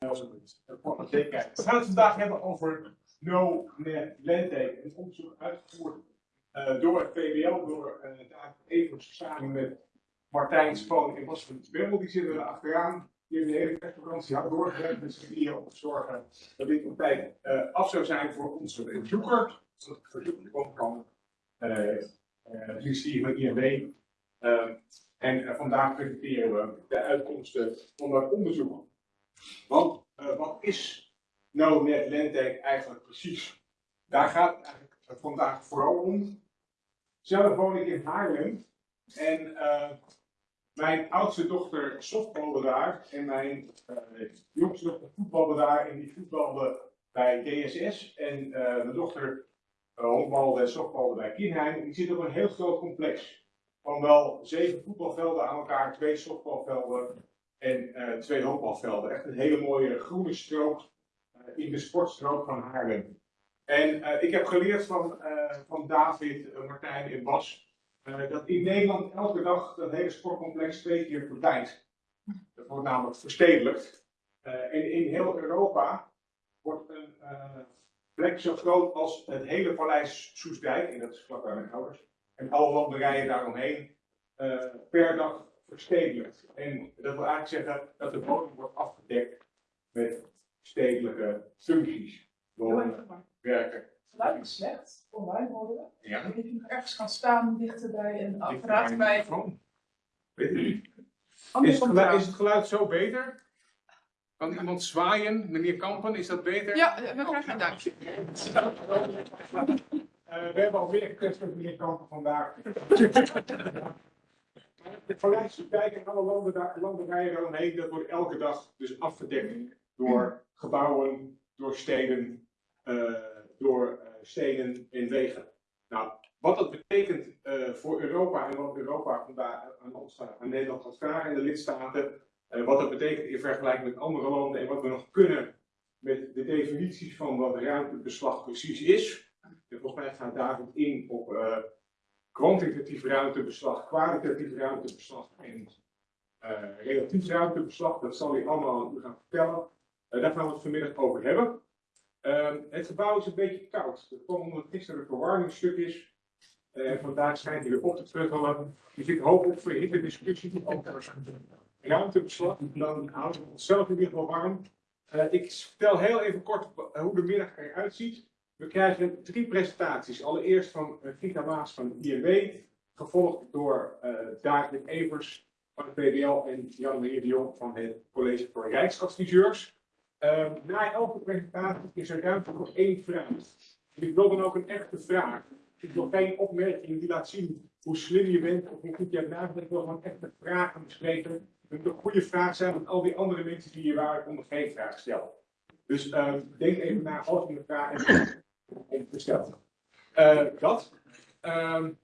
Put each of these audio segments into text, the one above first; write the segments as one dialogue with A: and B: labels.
A: We gaan het vandaag hebben over No Net Landtake. Een onderzoek uitgevoerd eh, door het PBL, door uh, David Evers samen met Martijn Spoon en Bas van Bemmel. Die zitten er achteraan. Die hebben de hele kerstvakantie hard doorgewerkt met z'n drieën om te zorgen dat dit op tijd uh, af zou zijn voor onze bezoeker. Zodat het verzoek komen kan. Uh, zie van INW. en vandaag presenteren we de uitkomsten van dat onderzoek. Want uh, wat is nou net Lentec eigenlijk precies? Daar gaat het eigenlijk vandaag vooral om. Zelf woon ik in Haarlem en uh, mijn oudste dochter softbalde daar en mijn jongste dochter voetbalde daar en die voetbalde bij DSS en mijn dochter honkbalde en softbalde bij Kinheim. Die zit op een heel groot complex van wel zeven voetbalvelden aan elkaar, twee softbalvelden en uh, twee hoopbalvelden. Echt een hele mooie groene strook uh, in de sportstrook van Haarlem. En uh, ik heb geleerd van, van David, Martijn en Bas dat in Nederland elke dag dat hele sportcomplex twee keer verdwijnt. Dat wordt namelijk verstedelijkt. en in heel Europa wordt een plek zo groot als het hele paleis Soesdijk, en dat is vlak bij mijn ouders, en alle landerijen daaromheen, per dag verstedelijkt. En dat wil eigenlijk zeggen dat de bodem wordt afgedekt met stedelijke functies. Wonen, werken.
B: Geluid is slecht, online horen.
A: Ja.
B: Ik je nog ergens gaan staan dichter bij een apparaat bij.
A: Weet u? Is het, geluid, is het geluid zo beter? Kan iemand zwaaien? Meneer Kampen, is dat beter?
B: Ja, we krijgen een duimpje.
A: Uh, we hebben alweer met meneer Kampen vandaag. Het Paleis Dijk en alle landen, landerijen daaromheen, dat wordt elke dag dus afgedekt door gebouwen, door steden, uh, door uh, steden en wegen. Nou, wat dat betekent uh, voor Europa en wat Europa vandaag aan ons, aan Nederland gaat vragen en de lidstaten, wat dat betekent in vergelijking met andere landen en wat we nog kunnen met de definities van wat ruimtebeslag precies is. En volgens mij gaat David in op kwantitatief ruimtebeslag, kwalitatief ruimtebeslag en uh, relatief ruimtebeslag. Dat zal ik allemaal aan u gaan vertellen. Uh, daar gaan we het vanmiddag over hebben. Uh, het gebouw is een beetje koud. Dat kwam omdat gisteren een verwarmingsstuk is. Uh, vandaag schijnt hij weer op te truggelen. Dus ik hoop op verhitte discussie over ruimtebeslag. Dan houden we onszelf in ieder geval warm. Ik vertel heel even kort hoe de middag eruit ziet. We krijgen drie presentaties. Allereerst van Gita Maas van INW, gevolgd door uh, David Evers van het PBL en Jan-Marie de Jong van het College voor Rijksadviseurs. Uh, na elke presentatie is er ruimte voor één vraag. Ik wil dan ook een echte vraag. Ik wil geen opmerking die laat zien hoe slim je bent of hoe goed je hebt nagedacht. Ik wil gewoon echte vragen bespreken. Het een goede vraag zijn, want al die andere mensen die hier waren konden geen vraag stellen. Dus uh, denk even na als je een vraag hebt besteld. Uh, dat. Um,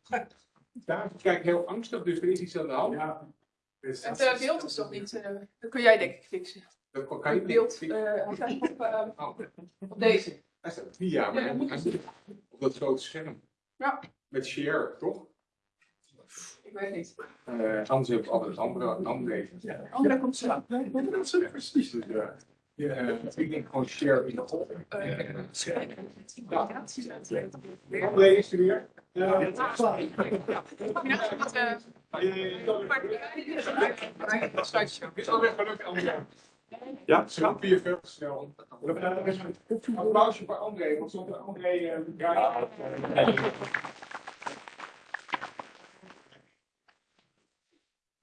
A: daar kijk ik heel angstig, dus er is iets aan de hand. Ja.
B: Dus het uh, beeld is toch niet, uh, dat kun jij denk ik fixen.
A: Dat kan je
B: het beeld, op, oh. op deze.
A: Ja, maar ja, op dat grote scherm.
B: Ja.
A: Met share, toch?
B: Ik weet niet.
A: anders heb ik altijd andere, andere.
B: Ja. Andere komt zo.
A: Dat is precies. Dus, ja, ik denk gewoon share in de top. Is er weer. Ja, is alweer gelukt, André. Ja, weer veel applausje voor André, want zonder André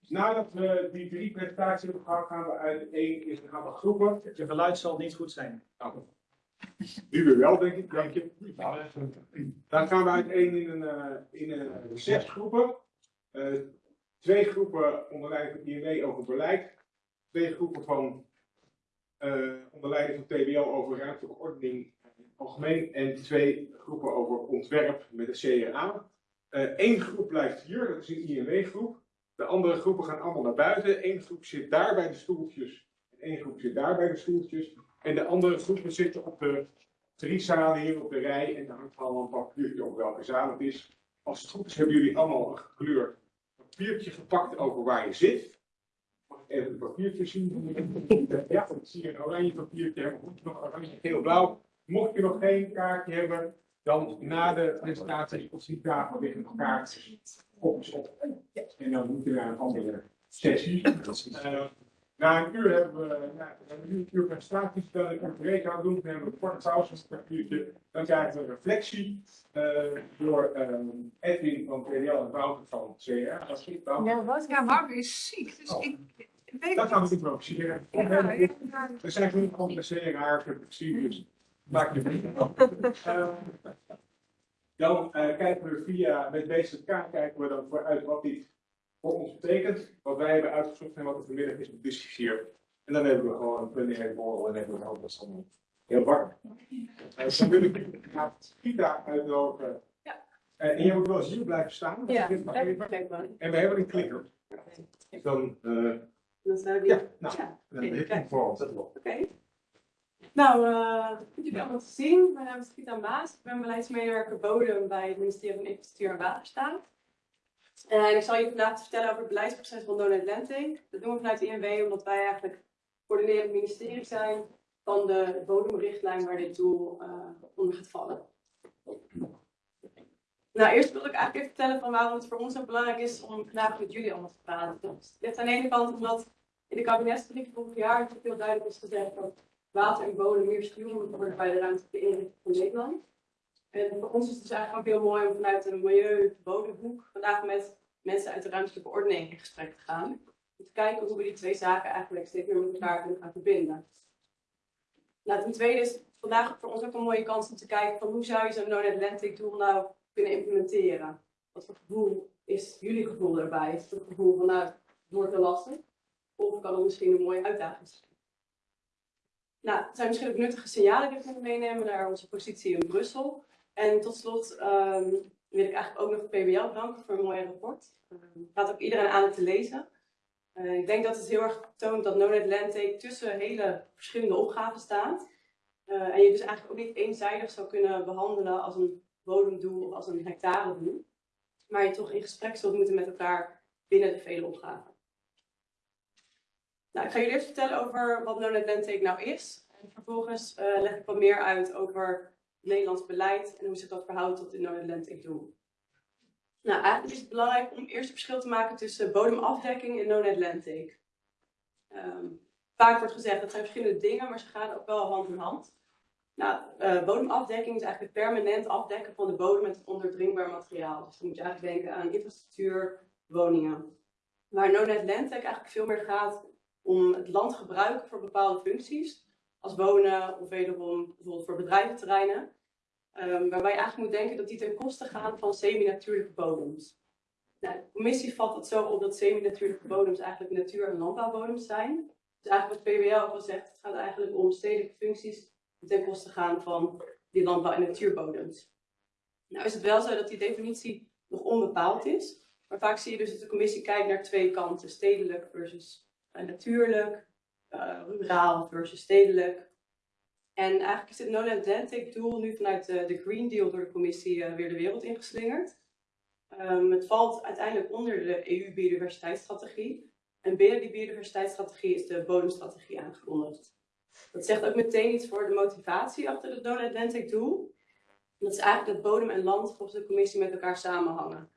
A: draait Nadat we die drie presentaties hebben gehad, gaan we uit één in een aantal groepen.
C: Je geluid zal niet goed zijn.
A: Nou, nu weer wel, denk ik. Dank je. Dan gaan we uit één in een, uh, in een zes groepen. Uh, twee groepen onder leiding van INW over beleid. Twee groepen van uh, onder leiding van TBL over ruimtelijke ordening algemeen. En twee groepen over ontwerp met de CRA. Eén groep blijft hier, dat is een INW-groep. De andere groepen gaan allemaal naar buiten. Eén groep zit daar bij de stoeltjes. En één groep zit daar bij de stoeltjes. En de andere groepen zitten op de drie zalen hier op de rij. En daar hangt allemaal een papiertje op welke zaal het is. Als het goed is hebben jullie allemaal een gekleurd papiertje gepakt over waar je zit. Mag even het papiertje zien. Ja, ik zie een oranje papiertje. Je nog oranje, geel, blauw. Mocht je nog geen kaartje hebben, dan na de presentatie op die tafel liggen nog kaartjes. Kopjes op. En dan moet je naar een andere sessie. Eh, na een uur hebben we, na een uur presentatie, dan ik een break aan doen. Dan hebben we een korte pauze, een. Dan krijgen we een reflectie eh, door ehm, Edwin van PDL en Wouter van CR. Dat is Wouter.
B: Ja, wat? Ja, Wouter is ziek, dus
A: Oh.
B: ik, ik weet
A: Dat gaan we
B: niet.
A: improviseren.
B: Ja, ja.
A: We zijn gewoon van de CR, ik heb het gezien, dus maak je vrienden. Dan eh, kijken we via, met BZK kijken we dan vooruit wat dit voor ons betekent. Wat wij hebben uitgezocht en wat er vanmiddag is bediscussieerd. En dan hebben we gewoon een plenaire borrel en hebben we ook dat allemaal heel warm. Eh, dan wil ik Gita uitnodigen.
B: Ja.
A: Eh, en je moet wel eens hier blijven staan.
D: Ja.
A: En we hebben een klikker. Dus dan, eh,
D: Dan we
A: ja, nou,
D: Ja,
A: dan heb ik voor op.
D: Oké. Nou, eh goed jullie allemaal te zien. Mijn naam is Gita Maas. Ik ben beleidsmedewerker bodem bij het ministerie van Infrastructuur en Waterstaat. En ik zal je vandaag vertellen over het beleidsproces van Donut Atlantic. Dat doen we vanuit de INW omdat wij eigenlijk coördinerend ministerie zijn van de bodemrichtlijn waar dit doel eh, onder gaat vallen. Nou, eerst wil ik eigenlijk even vertellen van waarom het voor ons zo belangrijk is om vandaag met jullie allemaal te praten. Dus dit aan de ene kant omdat in de kabinetsbrief vorig jaar heel duidelijk is gezegd dat water en bodem meer worden bij de ruimtelijke inrichting van Nederland. En voor ons is het dus eigenlijk ook heel mooi om vanuit een milieu-bodemhoek vandaag met mensen uit de ruimtelijke ordening in gesprek te gaan. Om te kijken hoe we die twee zaken eigenlijk steeds meer met elkaar kunnen gaan verbinden. Nou, ten tweede is vandaag voor ons ook een mooie kans om te kijken van hoe zou je zo'n non-Atlantic doel nou kunnen implementeren. Wat voor gevoel is jullie gevoel erbij? Is het het gevoel van nou, het wordt lastig? Of kan het misschien een mooie uitdaging zijn? Nou, het zijn misschien ook nuttige signalen die we kunnen meenemen naar onze positie in Brussel. En tot slot ehm, wil ik eigenlijk ook nog PBL bedanken voor een mooi rapport. Ehm, Ik raad ook iedereen aan het te lezen. Eh, ik denk dat het heel erg toont dat No Atlantic tussen hele verschillende opgaven staat. Eh, en je dus eigenlijk ook niet eenzijdig zou kunnen behandelen als een bodemdoel of als een hectaredoel. Maar je toch in gesprek zult moeten met elkaar binnen de vele opgaven. Nou, ik ga jullie eerst vertellen over wat No Atlantic nou is. En vervolgens eh, leg ik wat meer uit over Nederlands beleid en hoe zich dat verhoudt tot het No Atlantic doel. Nou, eigenlijk is het belangrijk om eerst een verschil te maken tussen bodemafdekking en No Atlantic. Ehm, vaak wordt gezegd dat zijn verschillende dingen, maar ze gaan ook wel hand in hand. Nou, eh, bodemafdekking is eigenlijk het permanent afdekken van de bodem met onderdringbaar materiaal. Dus dan moet je eigenlijk denken aan infrastructuur, woningen. Waar No Atlantic eigenlijk veel meer gaat om het land te gebruiken voor bepaalde functies. Als wonen of wederom bijvoorbeeld voor bedrijventerreinen. Ehm, waarbij je eigenlijk moet denken dat die ten koste gaan van semi-natuurlijke bodems. Nou, de commissie vat het zo op dat semi-natuurlijke bodems eigenlijk natuur- en landbouwbodems zijn. Dus eigenlijk wat PWL ook al zegt, het gaat eigenlijk om stedelijke functies die ten koste gaan van die landbouw- en natuurbodems. Nou is het wel zo dat die definitie nog onbepaald is. Maar vaak zie je dus dat de commissie kijkt naar twee kanten. Stedelijk versus natuurlijk. eh, ruraal versus stedelijk. En eigenlijk is dit non-Atlantic doel nu vanuit de, de Green Deal door de commissie eh, weer de wereld ingeslingerd. Ehm, het valt uiteindelijk onder de EU-biodiversiteitsstrategie. En binnen die biodiversiteitsstrategie is de bodemstrategie aangekondigd. Dat zegt ook meteen iets voor de motivatie achter het non-Atlantic doel. Dat is eigenlijk dat bodem en land volgens de commissie met elkaar samenhangen.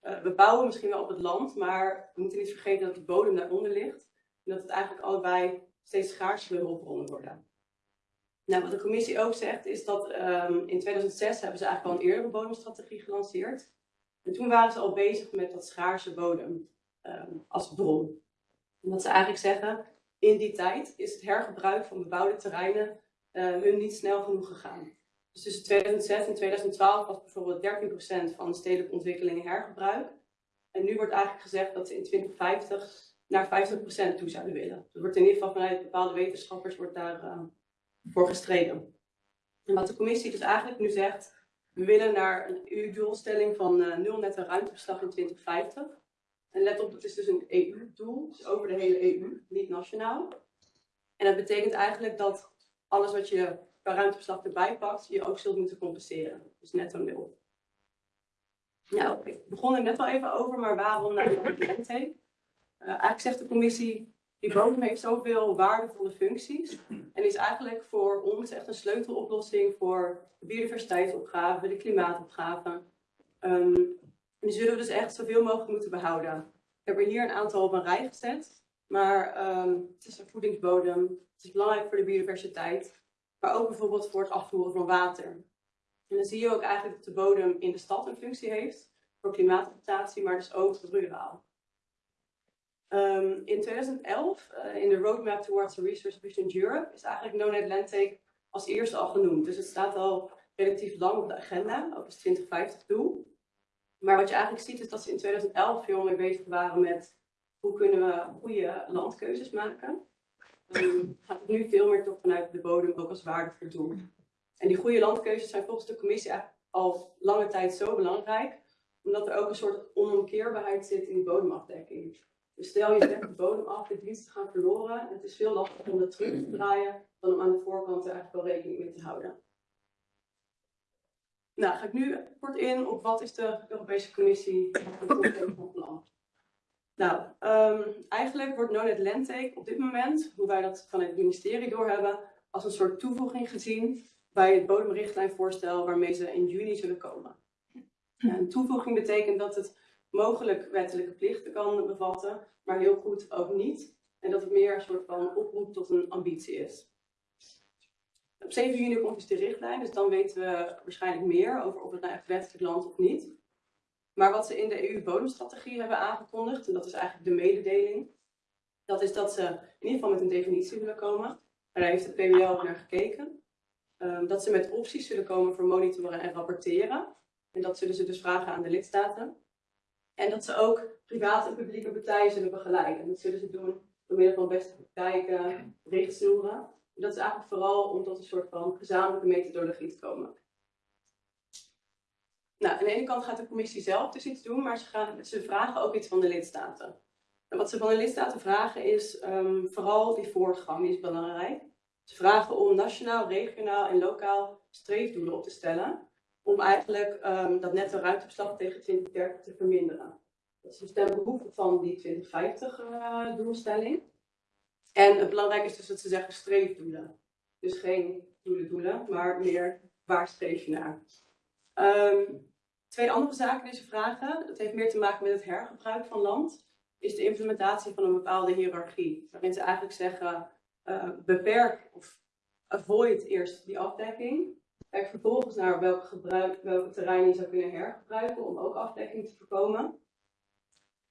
D: Eh, we bouwen misschien wel op het land, maar we moeten niet vergeten dat de bodem daaronder ligt. Dat het eigenlijk allebei steeds schaarsere hulpbronnen worden. Nou, wat de commissie ook zegt, is dat ehm, in 2006 hebben ze eigenlijk al een eerdere bodemstrategie gelanceerd. En toen waren ze al bezig met dat schaarse bodem ehm, als bron. Wat ze eigenlijk zeggen, in die tijd is het hergebruik van bebouwde terreinen eh, hun niet snel genoeg gegaan. Dus tussen 2006 en 2012 was bijvoorbeeld 13% van de stedelijke ontwikkelingen hergebruik. En nu wordt eigenlijk gezegd dat ze in 2050 naar 50% toe zouden willen. Er wordt in ieder geval vanuit bepaalde wetenschappers wordt daar voor gestreden. En wat de commissie dus eigenlijk nu zegt, we willen naar een EU-doelstelling van eh, nul netto ruimtebeslag in 2050. En let op, dat is dus een EU-doel, dus over de hele EU, niet nationaal. En dat betekent eigenlijk dat alles wat je qua ruimtebeslag erbij pakt, je ook zult moeten compenseren. Dus netto nul. Nou, ik begon er net al even over, maar waarom naar de Atlantic? Uh, eigenlijk zegt de commissie, Die bodem heeft zoveel waardevolle functies en is eigenlijk voor ons echt een sleuteloplossing voor de biodiversiteitsopgave, de klimaatopgave. Ehm, en die zullen we dus echt zoveel mogelijk moeten behouden. Ik heb er hier een aantal op een rij gezet, maar ehm, het is een voedingsbodem, het is belangrijk voor de biodiversiteit, maar ook bijvoorbeeld voor het afvoeren van water. En dan zie je ook eigenlijk dat de bodem in de stad een functie heeft voor klimaatadaptatie, maar dus ook ruraal. Ehm, in 2011, eh, in de Roadmap Towards a Resource Efficient Europe, is eigenlijk No Net Land Take als eerste al genoemd. Dus het staat al relatief lang op de agenda, ook als 2050 doel. Maar wat je eigenlijk ziet is dat ze in 2011 veel meer bezig waren met hoe kunnen we goede landkeuzes maken. Um, gaat het nu veel meer toch vanuit de bodem ook als waardevol doel. En die goede landkeuzes zijn volgens de commissie al lange tijd zo belangrijk, omdat er ook een soort onomkeerbaarheid zit in die bodemafdekking. Dus stel je de bodem af, de diensten gaan verloren. Het is veel lastiger om dat terug te draaien dan om aan de voorkant er eigenlijk wel rekening mee te houden. Nou, ga ik nu kort in op wat is de Europese Commissie van plan. Nou, um, eigenlijk wordt No-Net Landtake op dit moment, hoe wij dat vanuit het ministerie doorhebben, als een soort toevoeging gezien bij het bodemrichtlijnvoorstel waarmee ze in juni zullen komen. Een toevoeging betekent dat het mogelijk wettelijke plichten kan bevatten, maar heel goed ook niet. En dat het meer een soort van oproep tot een ambitie is. Op 7 juni komt dus de richtlijn, dus dan weten we waarschijnlijk meer over of het nou echt wettelijk land of niet. Maar wat ze in de EU-bodemstrategie hebben aangekondigd, en dat is eigenlijk de mededeling, dat is dat ze in ieder geval met een definitie willen komen. En daar heeft het PBL ook naar gekeken. Um, dat ze met opties zullen komen voor monitoren en rapporteren. En dat zullen ze dus vragen aan de lidstaten. En dat ze ook private en publieke partijen zullen begeleiden. En dat zullen ze doen door middel van beste praktijken, richtsnoeren. En dat is eigenlijk vooral om tot een soort van gezamenlijke methodologie te komen. Nou, aan de ene kant gaat de commissie zelf dus iets doen, maar ze, gaan, ze vragen ook iets van de lidstaten. En wat ze van de lidstaten vragen is um, vooral die voortgang, die is belangrijk. Ze vragen om nationaal, regionaal en lokaal streefdoelen op te stellen om eigenlijk um, dat netto ruimtebeslag tegen 2030 te verminderen. Dat is dus ten behoeve van die 2050 uh, doelstelling. En het belangrijk is dus dat ze zeggen streefdoelen. Dus geen doelen doelen, maar meer waar streef je naar. Um, twee andere zaken die ze vragen, dat heeft meer te maken met het hergebruik van land, is de implementatie van een bepaalde hiërarchie. Waarin ze eigenlijk zeggen, uh, beperk of avoid eerst die afdekking. Kijk vervolgens naar welke, gebruik, welke je zou kunnen hergebruiken om ook afdekking te voorkomen.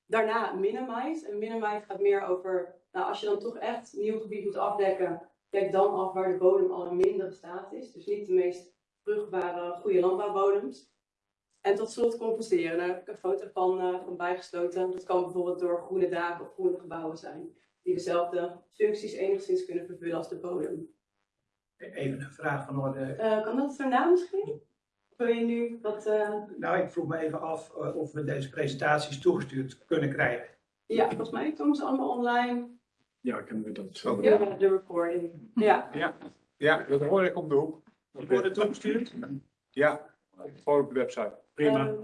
D: Daarna minimize. En minimize gaat meer over, nou, als je dan toch echt nieuw gebied moet afdekken, kijk dan af waar de bodem al in mindere staat is. Dus niet de meest vruchtbare, goede landbouwbodems. En tot slot compenseren. Daar heb ik een foto van, uh, van bijgesloten. Dat kan bijvoorbeeld door groene daken of groene gebouwen zijn. Die dezelfde functies enigszins kunnen vervullen als de bodem.
C: Even een vraag van orde.
D: Uh, kan dat daarna misschien? Of wil je nu wat... Uh...
C: Nou, ik vroeg me even af uh, of we deze presentaties toegestuurd kunnen krijgen.
D: Ja, volgens mij komen ze allemaal online.
A: Ja, kunnen we dat zo
D: Ja, de recording. Ja.
A: Ja, ja dat hoor ik om de hoek.
C: Dat wordt toegestuurd?
A: Ja, gewoon op de website. Prima.
D: Um,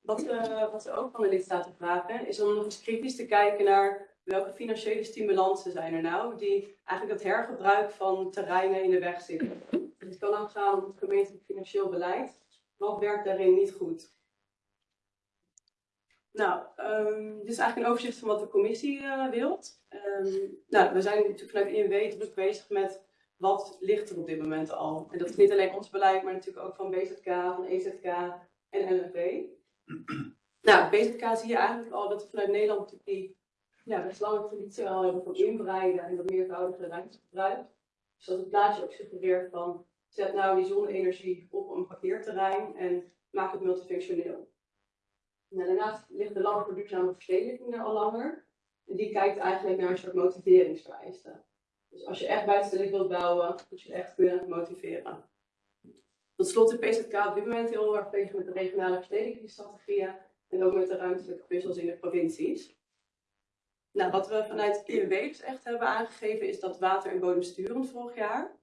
D: wat, wat ze ook van de lidstaten vragen, is om nog eens kritisch te kijken naar welke financiële stimulansen zijn er nou die eigenlijk het hergebruik van terreinen in de weg zitten. Het kan ook gaan om het gemeentelijk financieel beleid. Wat werkt daarin niet goed? Nou, um, dit is eigenlijk een overzicht van wat de commissie uh, wilt. Um, nou, we zijn natuurlijk vanuit INW bezig met wat ligt er op dit moment al. En dat is niet alleen ons beleid, maar natuurlijk ook van BZK, van EZK en LNV. nou, BZK zie je eigenlijk al dat vanuit Nederland die ja, best lange traditie al hebben van inbreiden en dat meervoudige ruimtegebruik. Dus dat het plaatje ook suggereert van zet nou die zonne-energie op een parkeerterrein en maak het multifunctioneel. Nou, daarnaast ligt de ladder voor duurzame verstedelijking er al langer. En die kijkt eigenlijk naar een soort motiveringsvereisten. Dus als je echt buitenstelijk wilt bouwen, moet je echt kunnen motiveren. Tot slot is PZK op dit moment heel erg bezig met de regionale verstedelijkingsstrategieën en ook met de ruimtelijke puzzels in de provincies. Nou, wat we vanuit INW dus echt hebben aangegeven is dat water en bodem sturend vorig jaar.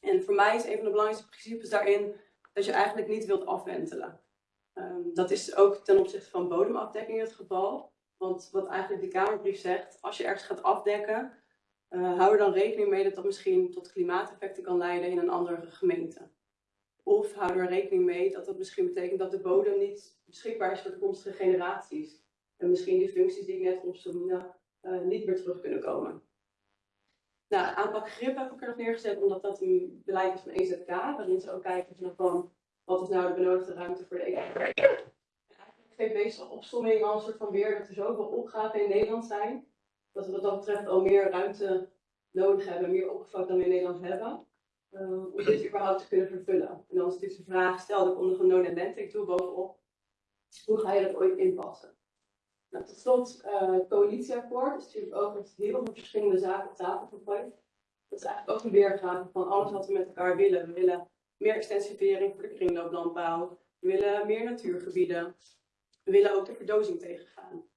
D: En voor mij is een van de belangrijkste principes daarin dat je eigenlijk niet wilt afwentelen. Um, dat is ook ten opzichte van bodemafdekking het geval. Want wat eigenlijk de Kamerbrief zegt, als je ergens gaat afdekken, eh, hou er dan rekening mee dat dat misschien tot klimaateffecten kan leiden in een andere gemeente. Of hou er rekening mee dat dat misschien betekent dat de bodem niet beschikbaar is voor toekomstige generaties. En misschien die functies die ik net opzoomde eh, niet meer terug kunnen komen. Nou, aanpak grip heb ik er nog neergezet omdat dat een beleid is van EZK, waarin ze ook kijken van, wat is nou de benodigde ruimte voor de economie. En Eigenlijk geeft deze opsomming al een soort van weer dat er zoveel opgaven in Nederland zijn, dat we wat dat betreft al meer ruimte nodig hebben, meer oppervlak dan we in Nederland hebben, eh, om dit überhaupt te kunnen vervullen. En dan is natuurlijk de vraag, stel er komt nog een non Atlantic toe bovenop, hoe ga je dat ooit inpassen? Nou, tot slot, eh, het coalitieakkoord is natuurlijk ook met heel veel verschillende zaken op tafel gegooid. Dat is eigenlijk ook een weergave van alles wat we met elkaar willen. We willen meer extensivering voor de kringlooplandbouw. We willen meer natuurgebieden. We willen ook de verdozing tegengaan.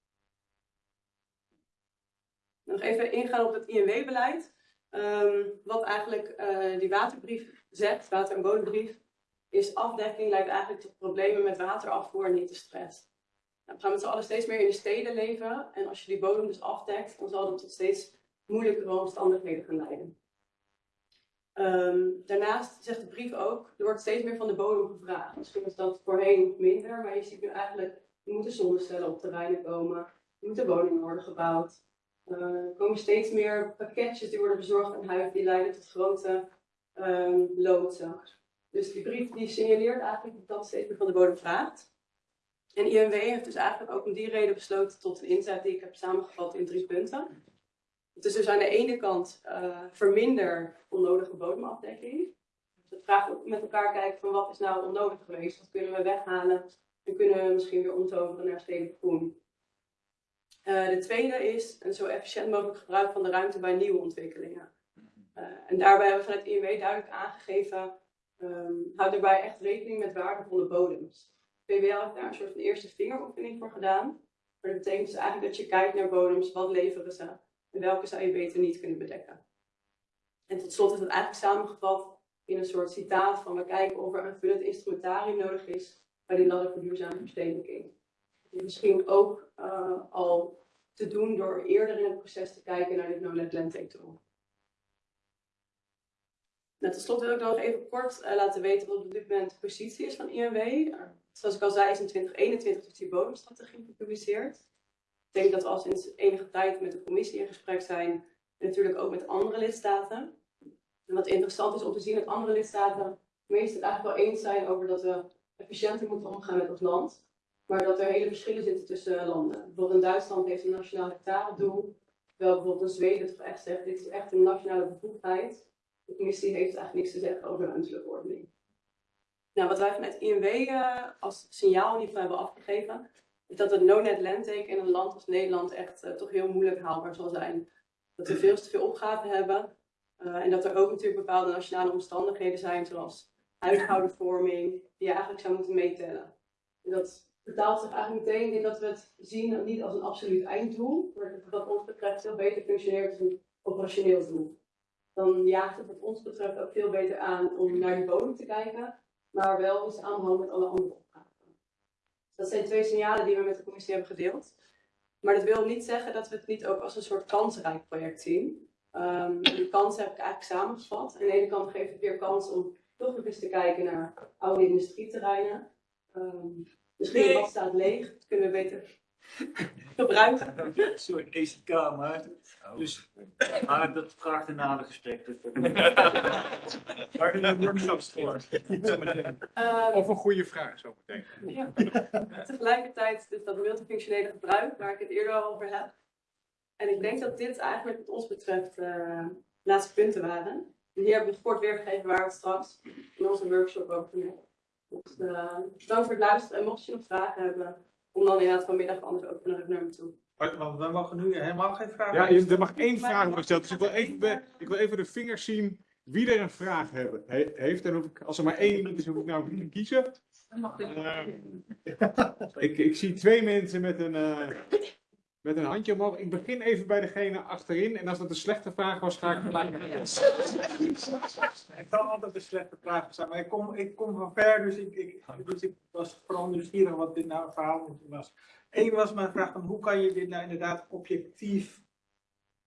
D: Nog even ingaan op het INW-beleid. Ehm, wat eigenlijk eh, die waterbrief zegt, water- en bodembrief, is afdekking leidt eigenlijk tot problemen met waterafvoer en niet de stress. Nou, we gaan met z'n allen steeds meer in de steden leven. En als je die bodem dus afdekt, dan zal dat tot steeds moeilijkere omstandigheden gaan leiden. Ehm, daarnaast zegt de brief ook, er wordt steeds meer van de bodem gevraagd. Misschien is dat voorheen minder, maar je ziet nu eigenlijk, er moeten zonnestellen op terreinen komen, er moeten woningen worden gebouwd. Eh, er komen steeds meer pakketjes die worden bezorgd aan huis, die leiden tot grote um. Dus die brief die signaleert eigenlijk dat steeds meer van de bodem vraagt. En INW heeft dus eigenlijk ook om die reden besloten tot een inzet die ik heb samengevat in drie punten. Het is dus aan de ene kant uh, verminder onnodige bodemafdekking. Dus het vraagt ook met elkaar kijken van wat is nou onnodig geweest, wat kunnen we weghalen en kunnen we misschien weer omtoveren naar stedelijk groen. Uh, de tweede is een zo efficiënt mogelijk gebruik van de ruimte bij nieuwe ontwikkelingen. Uh, en daarbij hebben we vanuit INW duidelijk aangegeven, um, houd daarbij echt rekening met waardevolle bodems. VWL heeft daar een soort van eerste vingeroefening voor gedaan. Maar dat betekent dus eigenlijk dat je kijkt naar bodems, wat leveren ze en welke zou je beter niet kunnen bedekken. En tot slot is het eigenlijk samengevat in een soort citaat van we kijken of er een vullend instrumentarium nodig is bij die ladder voor duurzame verstedelijking. Misschien ook uh, al te doen door eerder in het proces te kijken naar dit no-net landtake tool. Nou, tot slot wil ik nog even kort uh, laten weten wat op dit moment de positie is van INW. Zoals ik al zei, is in 2021 is die bodemstrategie gepubliceerd. Ik denk dat we al sinds enige tijd met de commissie in gesprek zijn en natuurlijk ook met andere lidstaten. En wat interessant is om te zien dat andere lidstaten meestal eigenlijk wel eens zijn over dat we efficiënter moeten omgaan met ons land. Maar dat er hele verschillen zitten tussen landen. Bijvoorbeeld in Duitsland heeft een nationaal hectaredoel. Terwijl bijvoorbeeld in Zweden toch echt zegt, dit is echt een nationale bevoegdheid. De commissie heeft eigenlijk niks te zeggen over de ruimtelijke ordening. Nou, wat wij vanuit INW uh, als signaal in ieder geval hebben afgegeven, is dat het no-net landtake in een land als Nederland echt uh, toch heel moeilijk haalbaar zal zijn. Dat we veel te veel opgaven hebben uh, en dat er ook natuurlijk bepaalde nationale omstandigheden zijn, zoals huishoudenvorming, die je eigenlijk zou moeten meetellen. En dat vertaalt zich eigenlijk meteen in dat we het zien niet als een absoluut einddoel, maar dat het wat ons betreft veel beter functioneert als een operationeel doel. Dan jaagt het wat ons betreft ook veel beter aan om naar die bodem te kijken, maar wel in samenhang met alle andere opgaven. Dat zijn twee signalen die we met de commissie hebben gedeeld. Maar dat wil niet zeggen dat we het niet ook als een soort kansrijk project zien. Um, die kansen heb ik eigenlijk samengevat. Aan de ene kant geeft het weer kans om toch nog eens te kijken naar oude industrieterreinen. Um, misschien nee. wat staat leeg, dat kunnen we beter gebruiken.
E: Een soort ECK, maar, dus, maar dat vraagt een nader gesprek.
A: Waar een workshops voor.
D: Uh,
A: Of een goede vraag zo meteen.
D: Ja. Tegelijkertijd dus dat multifunctionele gebruik, waar ik het eerder al over heb. En ik denk dat dit eigenlijk wat ons betreft uh, laatste punten waren. En hier hebben we kort weergegeven waar we het straks in onze workshop over hebben. Dus uh, bedankt voor het luisteren en mocht je nog vragen hebben, om dan inderdaad vanmiddag anders ook naar me toe.
C: Want we mogen nu helemaal geen vragen
A: Ja, je, er mag één vraag worden gesteld. Dus ik wil even, ik wil even de vingers zien wie er een vraag hebben, he, heeft. En hoef ik, als er maar één iemand is, hoef ik nou niet te kiezen. Uh, ik, ik zie twee mensen met een, uh, met een handje omhoog. Ik begin even bij degene achterin. En als dat een slechte vraag was, ga ik gelijk.
F: Ik kan altijd een slechte vraag zijn, maar ik kom, ik kom van ver, dus ik, ik, dus ik was vooral nieuwsgierig wat dit nou een verhaal was. Eén was mijn vraag van hoe kan je dit nou inderdaad objectief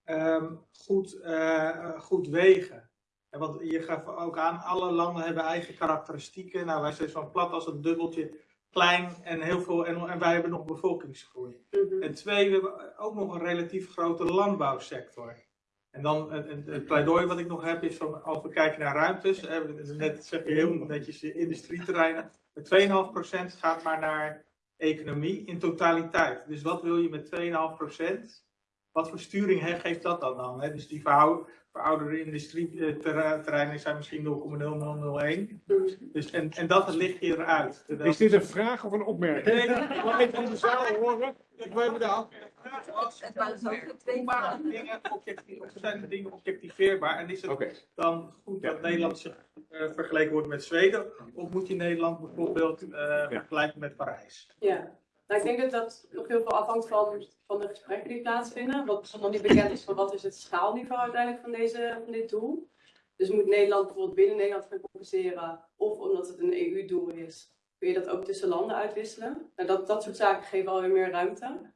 F: ehm, goed, eh, goed wegen? En want je gaf ook aan, alle landen hebben eigen karakteristieken. Nou, wij zijn zo plat als een dubbeltje, klein en heel veel, en, en wij hebben nog bevolkingsgroei.
D: Mhm.
F: En twee, we hebben ook nog een relatief grote landbouwsector. En dan het, het, het pleidooi wat ik nog heb is van als we kijken naar ruimtes, net zeg je heel netjes de industrieterreinen, met 2,5% gaat maar naar economie in totaliteit. Dus wat wil je met 2,5%? Wat voor sturing geeft dat dan dan? Hè? Dus die verhou- verouderde industrieterreinen zijn misschien 0,0001. Dus, en, en dat ligt hier eruit.
A: Is dit een vraag of een opmerking?
F: Nee, ik wil even van de zaal horen. Ik wil even de.
G: Het waren zo twee
F: dingen zijn de dingen objectiveerbaar? En is het dan goed dat Nederland zich eh, vergeleken wordt met Zweden? Of moet je Nederland bijvoorbeeld eh, vergelijken met Parijs?
D: Ja, nou, ik denk dat dat nog heel veel afhangt van, van de gesprekken die plaatsvinden. Wat nog niet bekend is van wat is het schaalniveau uiteindelijk van, deze, van dit doel. Dus moet Nederland bijvoorbeeld binnen Nederland gaan compenseren, of omdat het een EU-doel is, kun je dat ook tussen landen uitwisselen. Nou, dat, dat soort zaken geven alweer meer ruimte.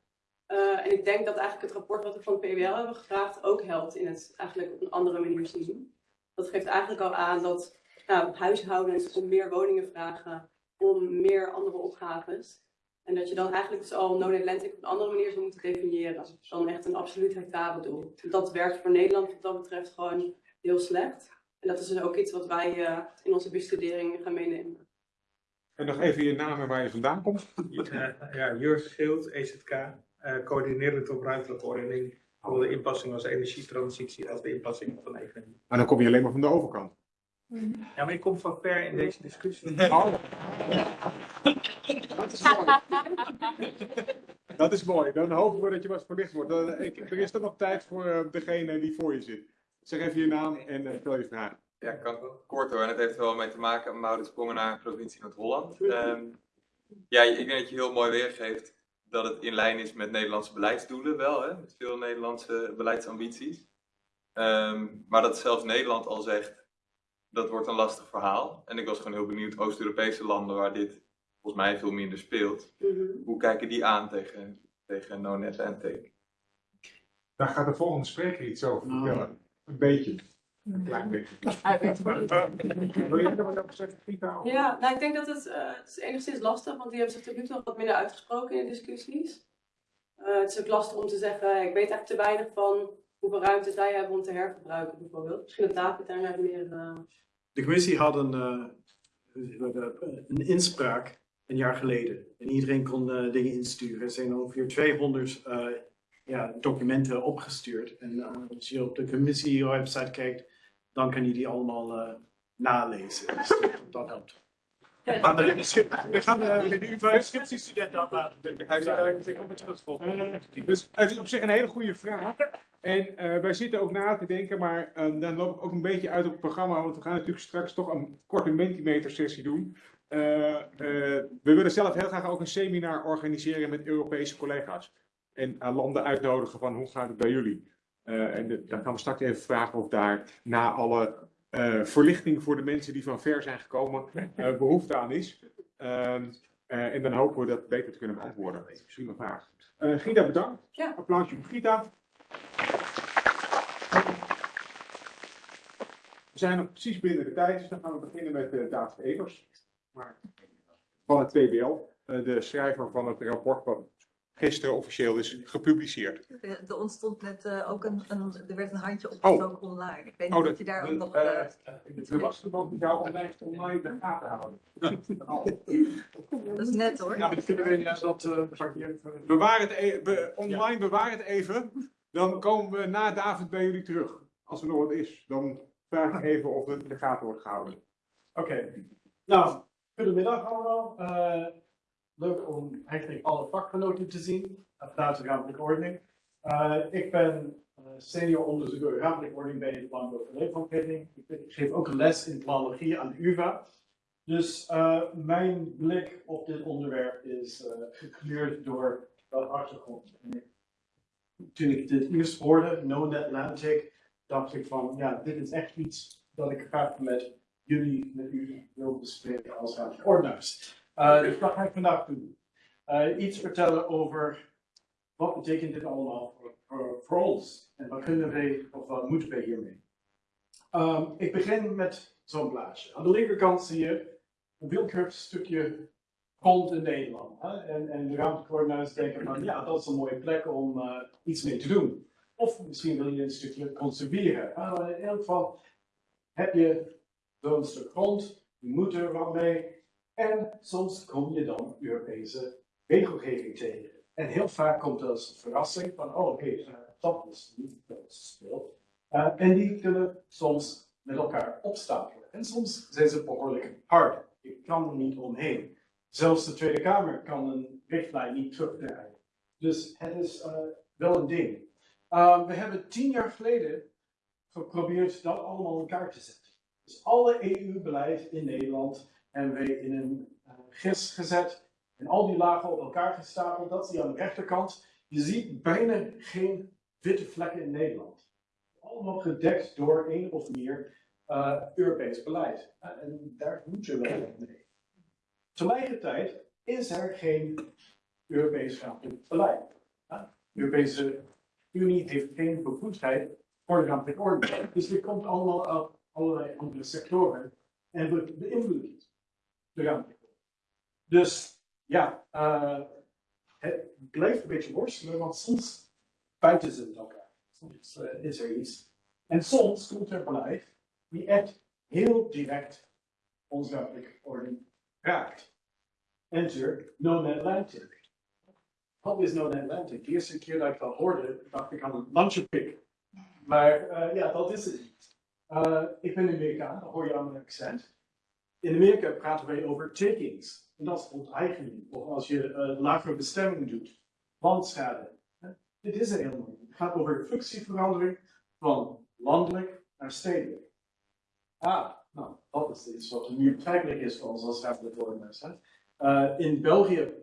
D: Eh, en ik denk dat eigenlijk het rapport wat we van het PWL hebben gevraagd ook helpt in het eigenlijk op een andere manier zien. Dat geeft eigenlijk al aan dat nou, huishoudens om meer woningen vragen, om meer andere opgaves. En dat je dan eigenlijk dus al non Atlantic op een andere manier zou moeten definiëren. Dan echt een absoluut hectaredoel. Dat werkt voor Nederland wat dat betreft gewoon heel slecht. En dat is dus ook iets wat wij eh, in onze bestudering gaan meenemen.
A: En nog even je naam en waar je vandaan komt.
F: Ja, ja Jurgen Schild, EZK, eh coördinerend op ruimtelijke ordening. Zowel de inpassing als energietransitie als de inpassing van economie.
A: Maar dan kom je alleen maar van de overkant.
F: Ja, maar ik kom van ver in deze discussie.
A: Oh. Dat is mooi. Dat is mooi. Dan hopen we dat je wat verlicht wordt. Dan, ik, er is dan nog tijd voor eh, degene die voor je zit. Zeg even je naam en eh, stel je vraag.
H: Ja, kan kort hoor. En het heeft er wel mee te maken met Maurits Sprongenaar, provincie Noord-Holland. Ehm, ja, ik denk dat je heel mooi weergeeft dat het in lijn is met Nederlandse beleidsdoelen wel, hè? met veel Nederlandse beleidsambities. Ehm, maar dat zelfs Nederland al zegt, dat wordt een lastig verhaal. En ik was gewoon heel benieuwd, Oost-Europese landen waar dit volgens mij veel minder speelt,
D: Mhm.
H: hoe kijken die aan tegen, tegen No-Net Atlantic?
A: Daar gaat de volgende spreker iets over vertellen. Een beetje. Een klein beetje. Wil jij er wat over zeggen, Gita?
D: Ja, nou ik denk dat het, eh, het is enigszins lastig, want die hebben zich tot nu toe nog wat minder uitgesproken in de discussies. Eh, het is ook lastig om te zeggen, ik weet eigenlijk te weinig van hoeveel ruimte zij hebben om te hergebruiken bijvoorbeeld. Misschien dat David daar meer... eh,
I: De commissie had een, eh, een inspraak een jaar geleden. En iedereen kon eh, dingen insturen. Er zijn ongeveer 200 eh, ja, documenten opgestuurd. En eh, als je op de commissie-website kijkt, dan kan je die allemaal eh, nalezen. Dus dat- dat helpt.
F: Maar we gaan de UvA-scriptiestudent aflaten. Hij is ik op het.
A: Dus het is op zich een hele goede vraag. En eh, wij zitten ook na te denken, maar dan loop ik ook een beetje uit op het programma, want we gaan natuurlijk straks toch een korte Mentimeter sessie doen. Eh, eh, we willen zelf heel graag ook een seminar organiseren met Europese collega's. En aan landen uitnodigen van hoe gaat het bij jullie? Eh, en de- dan gaan we straks even vragen of daar na alle eh, verlichting voor de mensen die van ver zijn gekomen eh, behoefte aan is. Ehm, eh, en dan hopen we dat beter te kunnen beantwoorden. Prima vraag. Eh, Gita, bedankt.
D: Ja.
A: Applausje voor Gita. We zijn nog precies binnen de tijd, dus dan gaan we beginnen met eh, David Evers. Maar, van het TBL, eh, de schrijver van het rapport wat gisteren officieel is gepubliceerd.
G: Er ontstond net eh, ook een, een, er werd een handje opgestoken online. Ik weet niet
A: Oh,
G: of
A: dat-
G: je daar ook nog...
A: eh,
G: eh,
A: Er was iemand die jou online online in de gaten houden.
G: dat is net hoor.
F: Ja, ik vind ja, dat eh,
A: Bewaar het e- be- online, bewaar het even. Dan komen we na David bij jullie terug. Als er nog wat is, dan vraag ik even of het in de gaten wordt gehouden.
I: Oké, nou, goedemiddag allemaal. Eh, leuk om eigenlijk alle vakgenoten te zien vanuit de ruimtelijke ordening. Eh, ik ben eh, senior onderzoeker ruimtelijke ordening bij het Landbouw Leefomgeving. Ik, ik geef ook een les in planologie aan de UvA. Dus eh, mijn blik op dit onderwerp is gekleurd door dat achtergrond. Toen ik dit eerst hoorde, No Atlantic, dacht ik van, ja, dit is echt iets dat ik graag met jullie, met u wil bespreken als ruimtelijke ordenaars. Eh, dus dat ga ik vandaag doen. eh, iets vertellen over wat betekent dit allemaal voor, voor, voor ons en wat kunnen wij of wat moeten wij hiermee. Ehm, ik begin met zo'n plaatje. Aan de linkerkant zie je een willekeurig stukje grond in Nederland. Hè? En, en de ruimtecoördinaties denken van ja, dat is een mooie plek om eh, iets mee te doen. Of misschien wil je een stukje conserveren. Maar in elk geval heb je zo'n stuk grond, je moet er wat mee. En soms kom je dan Europese regelgeving tegen. En heel vaak komt er als verrassing van, oh oké, eh, dat is niet gespeeld. Uh, en die kunnen soms met elkaar opstapelen. En soms zijn ze behoorlijk hard. Je kan er niet omheen. Zelfs de Tweede Kamer kan een richtlijn niet terugdraaien. Dus het is uh, wel een ding. We hebben tien jaar geleden geprobeerd dat allemaal in elkaar te zetten. Dus alle EU-beleid in Nederland hebben we in een uh, gis gezet. En al die lagen op elkaar gestapeld. Dat zie je aan de rechterkant. Je ziet bijna geen witte vlekken in Nederland. Allemaal gedekt door één of meer uh, Europees beleid. En daar moet je wel mee. Tegelijkertijd is er geen Europees ruimtelijk beleid. De Europese Unie heeft geen bevoegdheid voor de ruimtelijke orde. Dus dit komt allemaal uit allerlei andere sectoren en we beïnvloeden de orde. Dus ja, uh, het blijft een beetje worstelen, want soms buiten ze elkaar. Soms uh, is er iets. En soms komt er beleid die echt heel direct ons ruimtelijke orde raakt. Enter known Atlantic. Wat is known Atlantic? De eerste keer dat ik dat hoorde, dacht ik aan een lunchpik. Maar uh, ja, dat is het niet. Uh, ik ben Amerikaan, dat hoor je aan mijn accent. In Amerika praten wij over takings. En dat is onteigening. Of als je uh, lagere bestemming doet. Landschade. Dit is er helemaal niet. Het gaat over functieverandering van landelijk naar stedelijk. Ah, nou, dat is iets wat nu begrijpelijk is voor ons als ruimtevormers. Uh, in België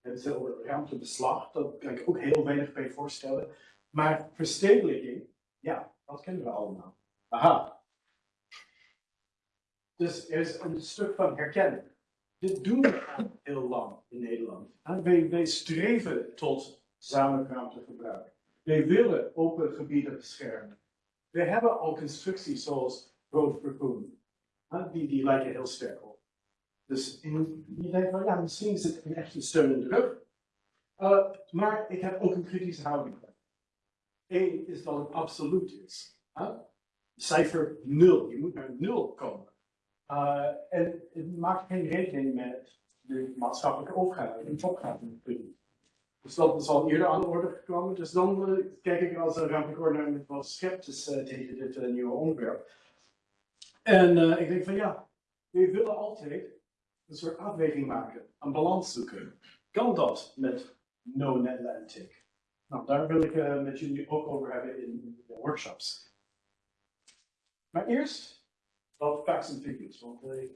I: hebben ze over ruimtebeslag, dat kan ik ook heel weinig bij voorstellen. Maar verstedelijking, ja, dat kennen we allemaal. Aha. Dus er is een stuk van herkenning. Dit doen we al heel lang in Nederland. Wij, streven tot gezamenlijk ruimtegebruik. Wij willen open gebieden beschermen. We hebben al constructies zoals Road Vervoer. Die, die lijken heel sterk op. Dus in, je denkt van ja, misschien is het een echte steun in de rug. Uh, maar ik heb ook een kritische houding. Eén is dat het absoluut is. Cijfer 0. Je moet naar 0 komen. Uh, en het maakt geen rekening met de maatschappelijke opgave, de opgave. Dus dat is al eerder aan de orde gekomen. Dus dan uh, kijk ik als een ruimtecoördinator met wat sceptisch uh, tegen dit nieuwe onderwerp. En ik denk van ja, we willen altijd een soort afweging maken, een balans zoeken. Kan dat met No Atlantic? Nou, daar wil ik met jullie ook over hebben in de workshops. Maar eerst wat facts and figures, want uh,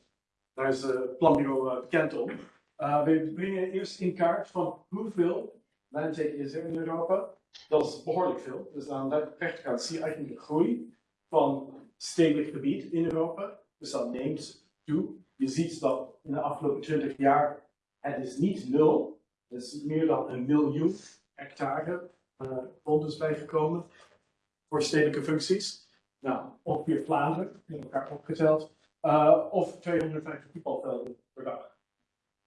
I: daar is het planbureau uh, bekend om. we brengen eerst in kaart van hoeveel Atlantic is er in Europa. Dat is behoorlijk veel. Dus aan de rechterkant zie je eigenlijk de groei van stedelijk gebied in Europa. Dus dat neemt toe. Je ziet dat in de afgelopen 20 jaar het is niet nul, er is meer dan een miljoen hectare uh, grond bijgekomen voor stedelijke functies. Nou, ongeveer Vlaanderen, in elkaar opgeteld, uh, of 250 voetbalvelden per dag.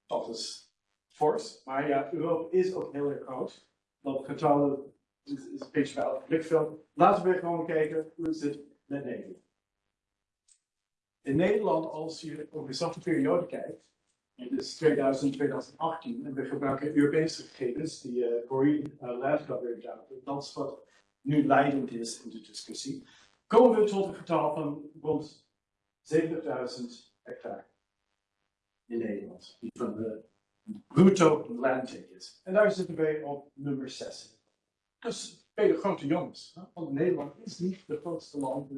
I: Dat is fors, maar ja, Europa is ook heel erg groot. Dat getal is, is een beetje het blikveld. Laten we gewoon kijken hoe het zit met Nederland. In Nederland, als je over dezelfde periode kijkt, dus 2000, 2018, en we gebruiken Europese gegevens, die uh, Corey uh, data, dat is wat nu leidend is in de discussie, komen we tot een getal van rond 70.000 hectare in Nederland, die van de bruto landtake is. En daar zitten wij op nummer 6. Dus ben je grote jongens, want Nederland is niet de grootste land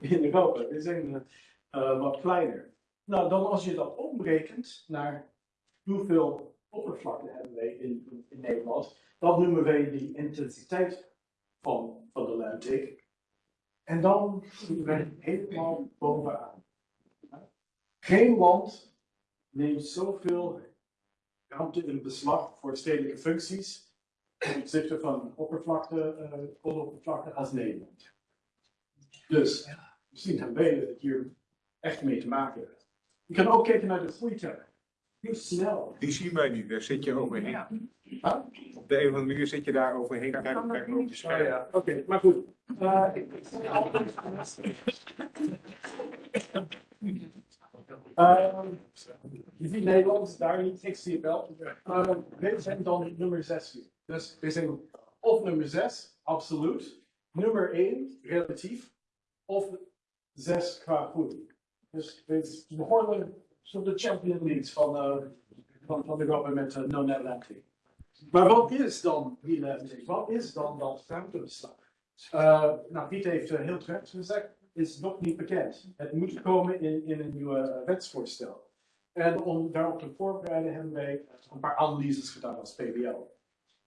I: in Europa. We zijn uh, wat kleiner. Nou, dan als je dat omrekent naar hoeveel oppervlakte hebben wij in, in Nederland, dan noemen wij die intensiteit van, van de landtake. En dan zitten wij helemaal bovenaan. Geen land neemt zoveel ruimte in beslag voor stedelijke functies ten opzichte van oppervlakte, eh grondoppervlakte als Nederland. Dus misschien hebben wij het hier echt mee te maken. Je kan ook kijken naar de groeiteller. Hoe snel.
A: Die zien wij niet, daar zit je overheen.
I: Huh?
A: Op de een of andere manier zit je daar overheen. Kijk, kijk maar op je
I: Oh
A: scherm.
I: ja, oké, maar goed. Eh, Ehm, je ziet Nederland daar niet, ik zie het wel. Uh, wij zijn dan nummer 6 hier. Dus we zijn of nummer 6, absoluut. Nummer 1, relatief. Of 6 qua groei. Dus we behoren tot de Champion Leagues van, eh, van, van de government uh, No Net Atlantic. Maar wat is dan die Atlantic? Wat is dan dat ruimtebeslag? Uh, nou, Piet heeft uh, heel terecht gezegd, is nog niet bekend. Het moet komen in, in een nieuwe wetsvoorstel. En om daarop te voorbereiden hebben wij een paar analyses gedaan als PBL.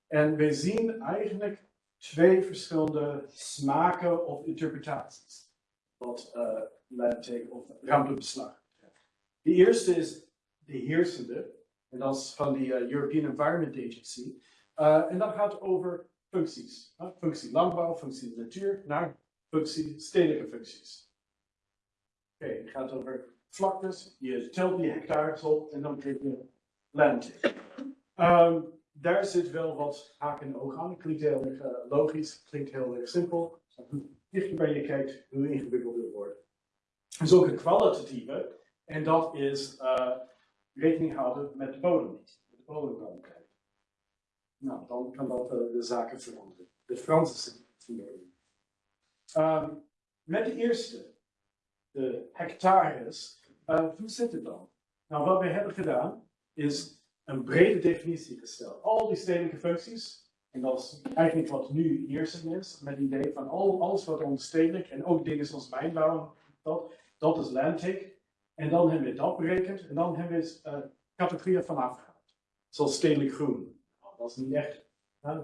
I: En wij zien eigenlijk twee verschillende smaken of interpretaties. Wat uh, of ruimtebeslag. De eerste is de heersende, en dat is van de uh, European Environment Agency. Uh, en dat gaat over functies. Functie landbouw, functie natuur, naar functie stedelijke functies. Oké, het gaat over vlaktes, je telt die hectares op en dan krijg je landtake. Um, daar zit wel wat haak en oog aan. Klinkt heel erg uh, logisch, klinkt heel erg simpel. Hoe dichterbij je kijkt, hoe ingewikkelder het wordt. Is ook een kwalitatieve, en dat is rekening houden met de bodem. Met de bodemkwaliteit. Nou, dan kan dat uh, de zaken veranderen. De Franse veranderen. Um, met de eerste, de hectares, uh, hoe zit het dan? Nou, wat we hebben gedaan, is een brede definitie gesteld. Al die stedelijke functies, en dat is eigenlijk wat nu eerst is, met het idee van al, alles wat ons stedelijk, en ook dingen zoals mijnbouw, dat, dat is landtake. En dan hebben we dat berekend, en dan hebben we uh, categorieën van afgehaald. Zoals stedelijk groen. Nou, dat is niet echt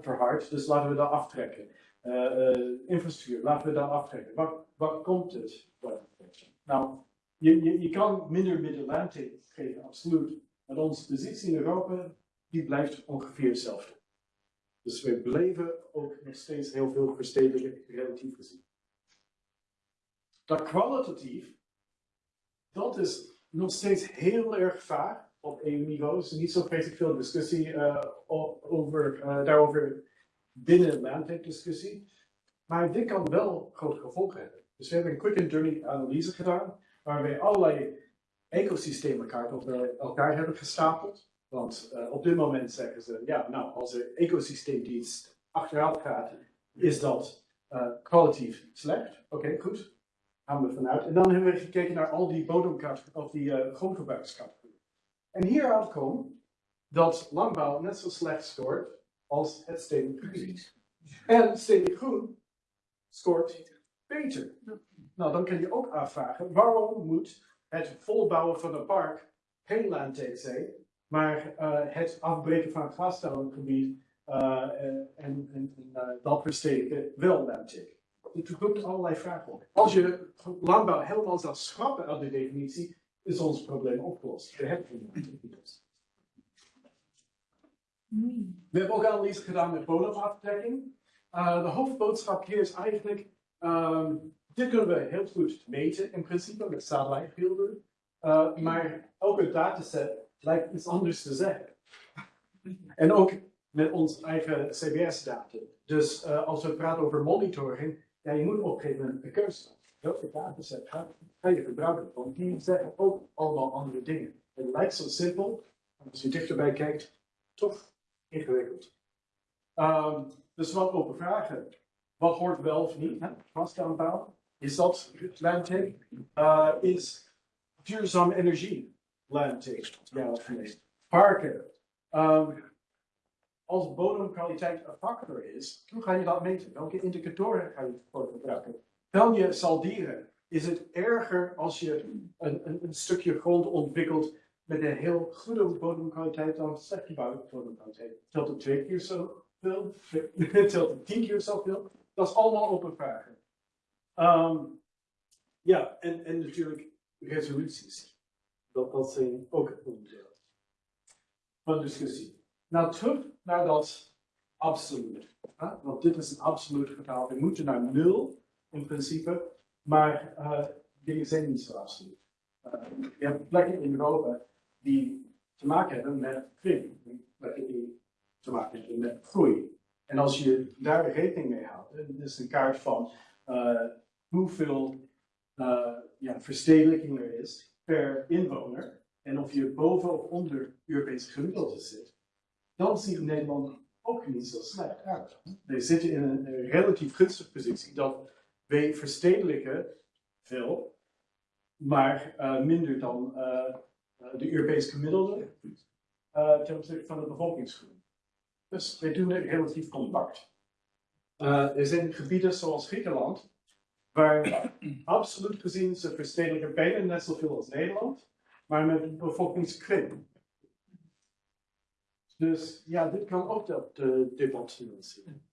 I: verhard, dus laten we dat aftrekken. Uh, infrastructuur, laten we dat aftrekken. Wat, wat komt het? Nou, je, je, je kan minder middel landtake geven, absoluut. Maar onze positie in Europa, die blijft ongeveer hetzelfde. Dus we blijven ook nog steeds heel veel verstedelijken, relatief gezien. Dat kwalitatief, dat is nog steeds heel erg vaag op EU-niveau. Is niet zo vreselijk veel discussie uh, over, uh, daarover binnen de landtake-discussie. Maar dit kan wel grote gevolgen hebben. Dus we hebben een quick and dirty analyse gedaan, waar we allerlei ecosysteemkaart op elkaar hebben gestapeld. Want op dit moment zeggen ze, ja, nou, als er ecosysteemdienst achteruit gaat, is dat kwalitatief slecht. Oké, goed. Vanuit. En dan hebben we gekeken naar al die bodemcategorieën, of die uh. En hieruit komt dat landbouw net zo slecht scoort als het stedelijk groen. En stedelijk groen scoort beter. Nou, dan kun je ook afvragen, waarom moet het volbouwen van een park geen landtake zijn, maar uh, het afbreken van het glasstellengebied uh, en, en, dat versteken wel landtake. Het roept allerlei vragen op. Als je landbouw helemaal zou schrappen uit de definitie, is ons probleem opgelost. We hebben het opgelost. We hebben ook analyse gedaan met bodemaftrekking. de hoofdboodschap hier is eigenlijk, um, dit kunnen we heel goed meten in principe met satellietbeelden. Uh, maar elke dataset lijkt iets anders te zeggen. en ook met ons eigen CBS-data. Dus uh, als we praten over monitoring, ja, je moet op een een keuze. Welke dataset ga, ga je gebruiken? Want die zeggen ook allemaal andere dingen. Het lijkt zo simpel, maar als je dichterbij kijkt, toch ingewikkeld. Um, dus wat open vragen. Wat hoort wel of niet? Vastaanbouw. Is dat landtake? Uh, is duurzame energie landtake? Ja of nee? Parken. Um, als bodemkwaliteit een factor is, hoe ga je dat meten? Welke indicatoren ga je voor gebruiken? Tel je saldieren. Is het erger als je een, een, een stukje grond ontwikkelt met een heel goede bodemkwaliteit dan slechte bodemkwaliteit? Telt het twee keer zoveel? Telt het tien keer zoveel? Dat is allemaal open vragen. Um, ja, en, en natuurlijk resoluties. Dat, dat zijn ook onderdeel. van discussie. Nou, terug naar dat absoluut. hè? Want dit is een absoluut getal. We moeten naar nul in principe, maar eh, dingen zijn niet zo absoluut. Eh, je hebt plekken in Europa die te maken hebben met kring, plekken die te maken hebben met groei. En als je daar rekening mee houdt, dit is een kaart van eh, hoeveel eh, ja, verstedelijking er is per inwoner. En of je boven of onder Europees gemiddelde zit, dan ziet Nederland ook niet zo slecht uit. We zitten in een, relatief gunstige positie dat wij verstedelijken veel, maar eh, minder dan eh, eh, de Europees gemiddelde eh, ten opzichte van de bevolkingsgroei. Dus wij doen het relatief compact. Er zijn gebieden zoals Griekenland, waar absoluut gezien ze verstedelijken bijna net zoveel als Nederland, maar met een bevolkingskring. Dus ja, dit kan ook dat uh, debat financieren.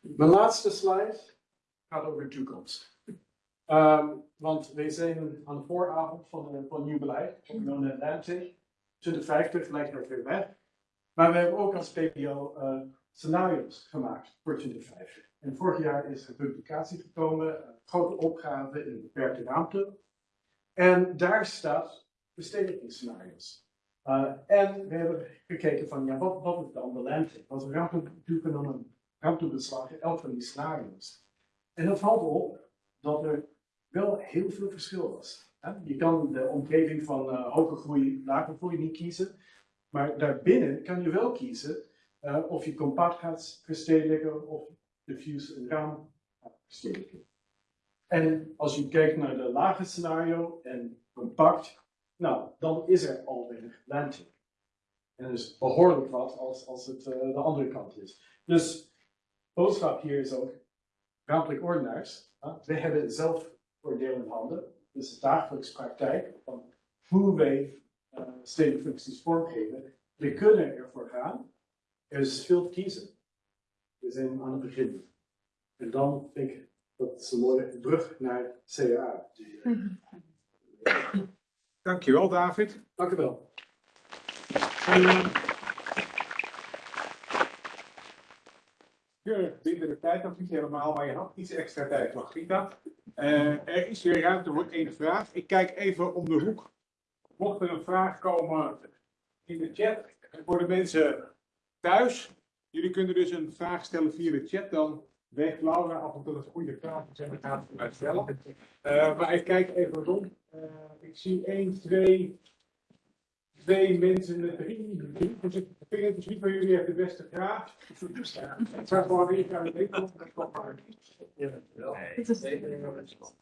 I: Mijn laatste slide gaat over de toekomst. Ehm, want wij zijn aan de vooravond van, een van nieuw beleid, van Non Atlantic. 2050 lijkt er weer weg. Maar we hebben ook als PPO eh, scenario's gemaakt voor 2050. En vorig jaar is een publicatie gekomen, een grote opgave in beperkte ruimte. En daar staat verstedelijkingsscenario's. Uh, en we hebben gekeken van, ja, wat, wat is dan de lente? Want we gaan natuurlijk dan een ruimtebeslagen, elk van die scenario's. En dan valt op dat er wel heel veel verschil was. Hè? Je kan de omgeving van uh, hoge groei, lage groei niet kiezen. Maar daarbinnen kan je wel kiezen uh, of je compact gaat verstedelijken of diffuse een raam gaat. En als je kijkt naar de lage scenario en compact, nou, dan is er alweer lente. En dus behoorlijk wat als, als het uh, de andere kant is. Dus boodschap hier is ook, ruimtelijk ordenaars, wij hebben zelf voordeel in handen. Dus de dagelijkse praktijk van hoe wij uh, stedelijke functies vormgeven. We kunnen ervoor gaan. Er is veel te kiezen. We zijn aan het begin. En dan denk ik dat het een mooie brug naar CA.
A: Dankjewel, David.
I: Dank u wel.
A: Ja, binnen de tijd nog niet helemaal, maar je had iets extra tijd, Margrieta. Uh, er is weer ruimte voor één vraag. Ik kijk even om de hoek. Mocht er een vraag komen in de chat voor de mensen thuis. Jullie kunnen dus een vraag stellen via de chat. Dan weegt Laura af en toe dat goede zijn. Dan gaat het uitstellen. Uh, maar ik kijk even rond. Uh, ik zie 1, 2, twee mensen met drie. Dus ik vind het niet van jullie heeft de beste vraag. Het zou gewoon weer aan de week komen. Dat komt maar.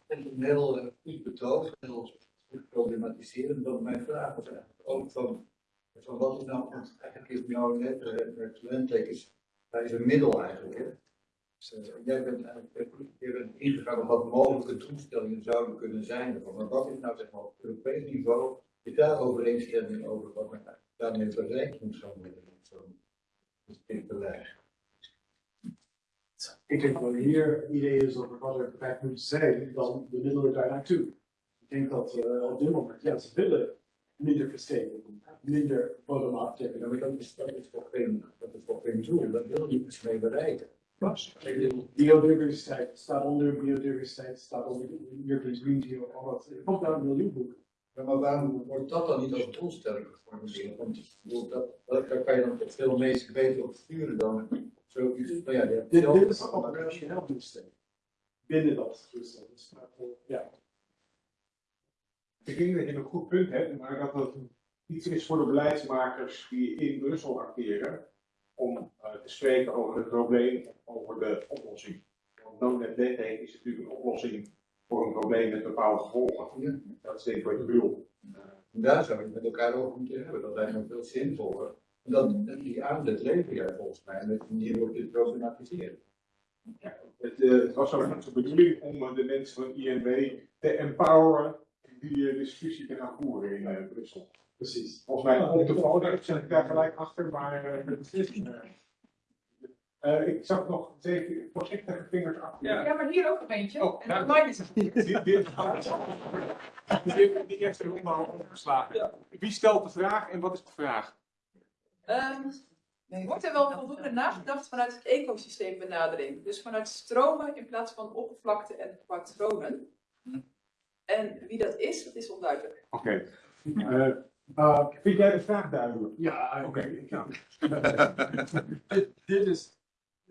E: Het is een heel goed betoog, heel goed problematiseren. Dat mijn vraag was ook van, van wat is nou, eigenlijk is jouw net, het talenttek is, dat is een middel eigenlijk. Hè? Dus, jij bent eigenlijk je bent ingegaan op wat mogelijke doelstellingen zouden kunnen zijn. Maar wat is nou zeg maar op Europees niveau je daar overeenstemming over wat men daarmee bereikt moet zo met zo'n beleid.
I: Ik denk dat hier idee is over wat er bereikt moet zijn, dan de middelen daar naartoe. Ik denk dat uh, op dit moment, ja, ze willen minder versteken, minder bottom-up tikken.
E: Ja, maar dat is, dat is voor geen, dat is voor geen doel, dat wil je iets mee bereiken.
I: Biodiversiteit staat onder biodiversiteit, staat onder European Green Deal, al dat. Het komt uit een miljoenboek.
E: Ja, maar waarom wordt dat dan niet als doelstelling geformuleerd? Want dat, dat, daar kan je dan veel meest beter op sturen dan zoiets. Nou ja,
I: dit, dit is een operationeel doelstelling. Binnen dat doelstelling. Dus, ja.
A: Ik denk dat je een goed punt hebt, maar dat het iets is voor de beleidsmakers die in Brussel acteren. Om uh, te spreken over het probleem over de oplossing. Want no net wetgeving is natuurlijk een oplossing voor een probleem met bepaalde gevolgen.
E: Ja.
A: Dat is denk ik wat je bedoelt.
E: En daar zou je met elkaar over moeten hebben. Dat lijkt me veel zinvoller. Dat, die aanzet lever jij volgens mij. En dat je hier ook dit problematiseren.
A: Ja, het, uh, het was ook de bedoeling om de mensen van INW te empoweren die discussie te gaan voeren in Brussel.
I: Precies.
A: Volgens mij op de foto zit ik daar gelijk achter, maar uh, Eh, ik zag nog zeven voorzichtige vingers achter.
B: Ja, maar hier ook een eentje.
A: Oh,
B: en
A: ja.
B: online is het niet.
A: Die, die, die, die eerste ronde al opgeslagen. Wie stelt de vraag en wat is de vraag?
B: Ehm, wordt er wel voldoende nagedacht vanuit het ecosysteembenadering? Dus vanuit stromen in plaats van oppervlakte en patronen. En wie dat is, dat is onduidelijk.
A: Oké. Eh, eh, vind jij de vraag duidelijk?
I: Ja,
A: Oké.
I: ik ja. dit, dit is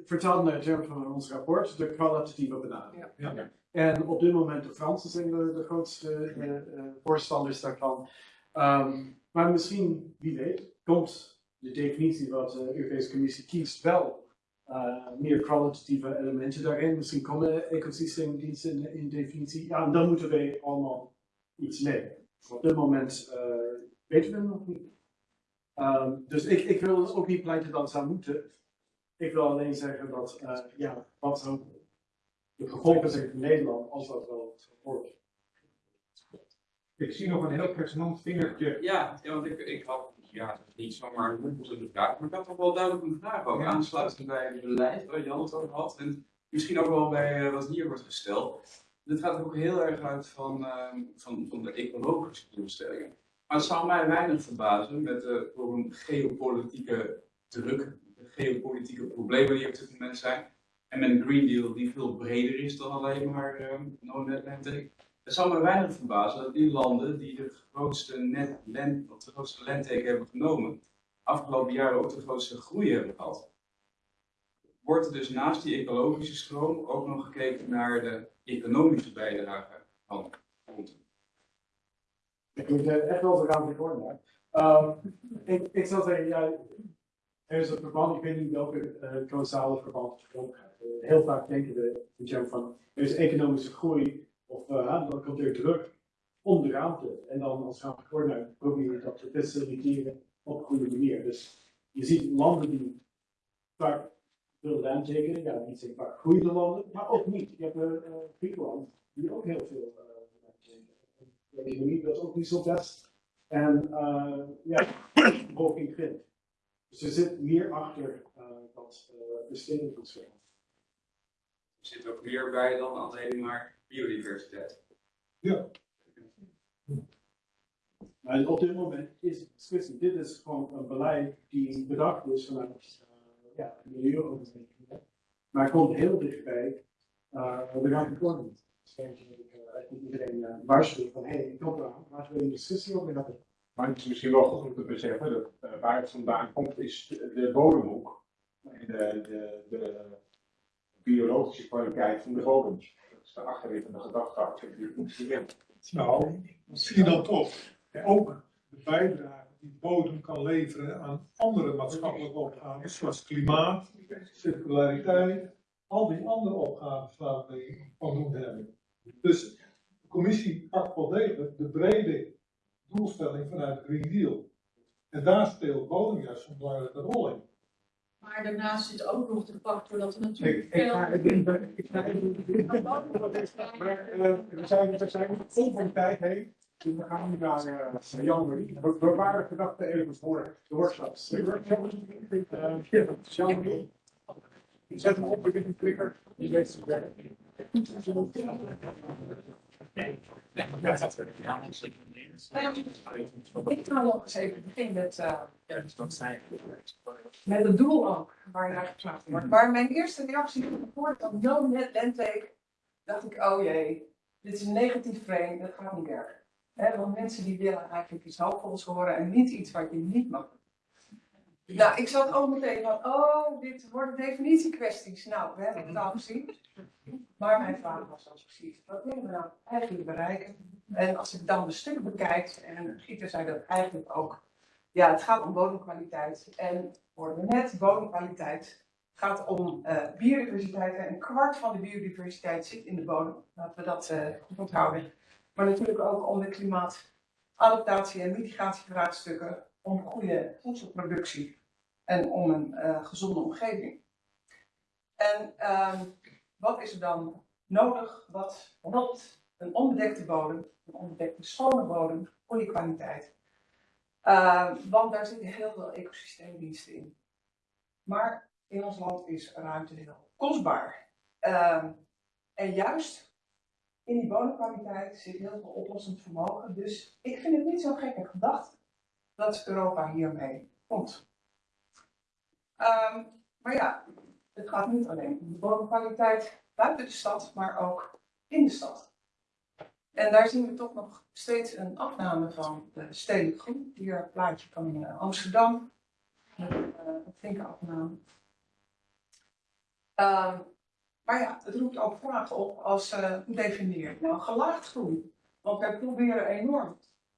I: vertaald naar het term van ons rapport, de kwalitatieve benadering.
A: Ja.
I: En op dit moment de Fransen zijn de, de grootste eh, eh, voorstanders daarvan. Ehm, maar misschien, wie weet, komt de definitie wat de Europese Commissie kiest wel eh, meer kwalitatieve elementen daarin. Misschien komen ecosysteemdiensten in, in definitie. Ja, en dan moeten wij allemaal iets mee. Op dit moment eh, weten we nog niet. Ehm, dus ik, ik wil ook niet pleiten dat het zou moeten. Ik wil alleen zeggen dat, eh, ja, wat zo de gevolgen zijn voor Nederland als dat wel wordt.
A: Ik zie nog een heel pregnant vingertje.
J: Ja, ja want ik, ik had ja, niet zomaar een moeite vraag, maar ik had toch wel duidelijk een vraag ook. Aansluitend bij het beleid waar Jan het over had. En misschien ook wel bij eh, wat hier wordt gesteld. Dit gaat ook heel erg uit van, ehm, van, van de ecologische doelstellingen. Maar het zou mij weinig verbazen met de voor een geopolitieke druk, de geopolitieke problemen die op dit moment zijn. En met een Green Deal die veel breder is dan alleen maar ehm no net landtake. Het zou me weinig verbazen dat die landen die de grootste net land, de grootste hebben genomen, afgelopen jaren ook de grootste groei hebben gehad. Wordt er dus naast die ecologische stroom ook nog gekeken naar de economische bijdrage van?
I: Ik moet echt wel eraan voor Ehm ik, ik zou zeggen, ja, er is een verband, ik weet niet welke uh, verband het gaat. Eh, heel vaak denken we in van, er is economische groei, of uh, dan komt er druk om de ruimte. En dan als rapporteur probeer je dat te faciliteren op een goede manier. Dus je ziet landen die vaak veel land tekenen, ja, niet zijn vaak groeiende landen, maar ook niet. Je hebt Griekenland, die ook heel veel uh, land tekenen. De economie dat ook niet zo best. En uh, ja, de bevolking vindt. Dus er zit meer achter uh, dat uh, bestedingsverschil.
J: Er zit ook meer bij dan alleen maar biodiversiteit.
I: Ja. Maar op dit moment is het. Dit is gewoon een beleid die bedacht is vanuit uh, ja, milieuontwikkeling. Maar het komt heel dichtbij uh, de rapporten. Denk ik, niet iedereen uh, waarschuwt van hé, hey, ik kom eraan, laten we een discussie over hebben.
A: Maar het is misschien wel goed om te beseffen dat uh, waar het vandaan komt, is de, de bodemhoek. En de, de, de biologische kwaliteit van de bodems. Dat is de achterliggende gedachte achter dit instrument.
F: Nou, misschien dan toch ook de bijdrage die bodem kan leveren aan andere maatschappelijke opgaven, zoals klimaat, circulariteit, al die andere opgaven waar we van doen hebben. Dus de commissie pakt wel degelijk de brede doelstelling vanuit de Green Deal. En daar speelt bodem juist een belangrijke rol in.
K: Maar daarnaast zit ook nog de factor dat er natuurlijk
A: Ik, ik ga, ik, ik, ik ga even. Uh, we zijn, we zijn vol van tijd heen. Dus we gaan nu naar uh, Jan-Marie. We, we waren gedachten even voor de workshops. De Zet hem op een klikker. Die weet het werk.
K: Ik ga nog eens even beginnen met, uh, met het doel ook, waar je naar wordt. Maar mijn eerste reactie toen ik hoorde van no net landtake, dacht ik, oh jee, dit is een negatief frame, dat gaat niet werken. He, want mensen die willen eigenlijk iets hoopvols horen en niet iets wat je niet mag. Nou, ik zat ook meteen van, oh, dit worden definitiekwesties. Nou, we hebben het al gezien. Maar mijn vraag was dan precies, wat willen we nou eigenlijk bereiken? En als ik dan de stuk bekijk, en Gieter zei dat eigenlijk ook, ja, het gaat om bodemkwaliteit. En hoorden we net, bodemkwaliteit gaat om uh, biodiversiteit. En een kwart van de biodiversiteit zit in de bodem. Laten we dat uh, goed onthouden. Maar natuurlijk ook om de klimaatadaptatie en mitigatievraagstukken, om goede voedselproductie en om een uh, gezonde omgeving. En um, wat is er dan nodig? Wat helpt een onbedekte bodem, een onbedekte schone bodem, goede kwaliteit? Uh, want daar zitten heel veel ecosysteemdiensten in. Maar in ons land is ruimte heel kostbaar. Ehm, en juist in die bodemkwaliteit zit heel veel oplossend vermogen. Dus ik vind het niet zo gekke gedachte dat Europa hiermee komt. Ehm, maar ja, het gaat niet alleen om de bodemkwaliteit buiten de stad, maar ook in de stad. En daar zien we toch nog steeds een afname van de stedelijk groen. Hier een plaatje van eh, Amsterdam. Met eh, een flinke afname. Ehm, maar ja, het roept ook vragen op als hoe definieer nou gelaagd groen? Want wij proberen enorm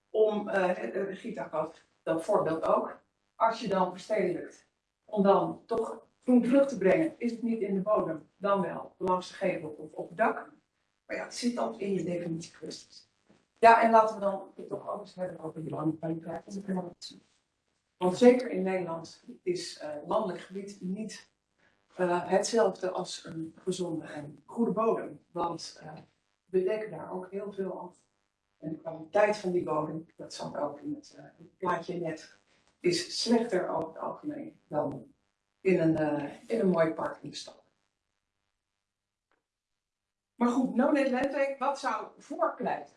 K: om, uh, Gita gaf dat voorbeeld ook, als je dan verstedelijkt, om dan toch groen terug te brengen, is het niet in de bodem, dan wel langs de gevel of op het dak. Maar ja, het zit ook in je definitiekwesties. Ja, en laten we dan het toch ook eens hebben over de klimaat. Want zeker in Nederland is uh, landelijk gebied niet uh, hetzelfde als een gezonde en goede bodem. Want uh, we dekken daar ook heel veel af. En de kwaliteit van die bodem, dat zat ook in het, het plaatje net, is slechter over het algemeen dan in een, in een mooi park in de stad. Maar goed, no net landtake, wat zou voorpleiten?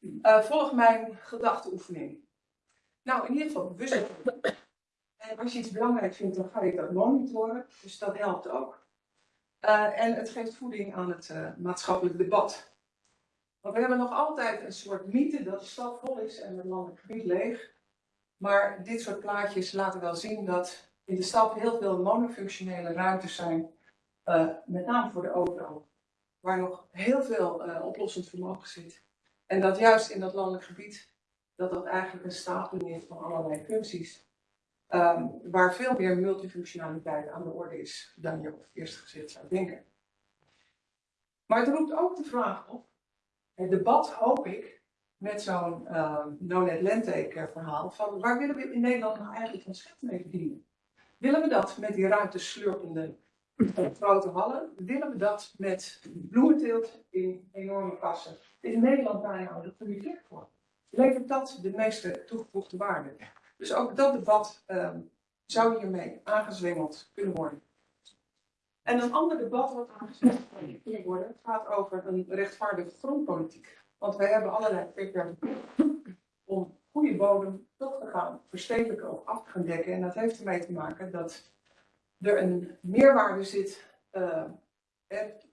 K: Uh, volg mijn gedachteoefening. Nou, in ieder geval bewust. En als je iets belangrijk vindt, dan ga je dat monitoren. Dus dat helpt ook. Uh, en het geeft voeding aan het uh, maatschappelijk debat. Want we hebben nog altijd een soort mythe dat de stad vol is en het landelijk gebied leeg. Maar dit soort plaatjes laten wel zien dat in de stad heel veel monofunctionele ruimtes zijn. met name voor de auto waar nog heel veel uh, oplossend vermogen zit. En dat juist in dat landelijk gebied, dat dat eigenlijk een stapeling is van allerlei functies. Um, waar veel meer multifunctionaliteit aan de orde is dan je op het eerste gezicht zou denken. Maar het roept ook de vraag op, het debat hoop ik, met zo'n uh, no-net landtake verhaal, van waar willen we in Nederland nou eigenlijk ons geld mee verdienen? Willen we dat met die ruimteslurpende grote hallen, willen we dat met bloementeelt in enorme kassen. Is Nederland daar nou de goede voor? Levert dat de meeste toegevoegde waarde? Dus ook dat debat um, zou hiermee aangezwengeld kunnen worden. En een ander debat wat aangezwengeld kan worden, gaat over een rechtvaardige grondpolitiek. Want wij hebben allerlei beperkingen om goede bodem toch te gaan verstedelijken of af te gaan dekken. En dat heeft ermee te maken dat er een meerwaarde zit uh,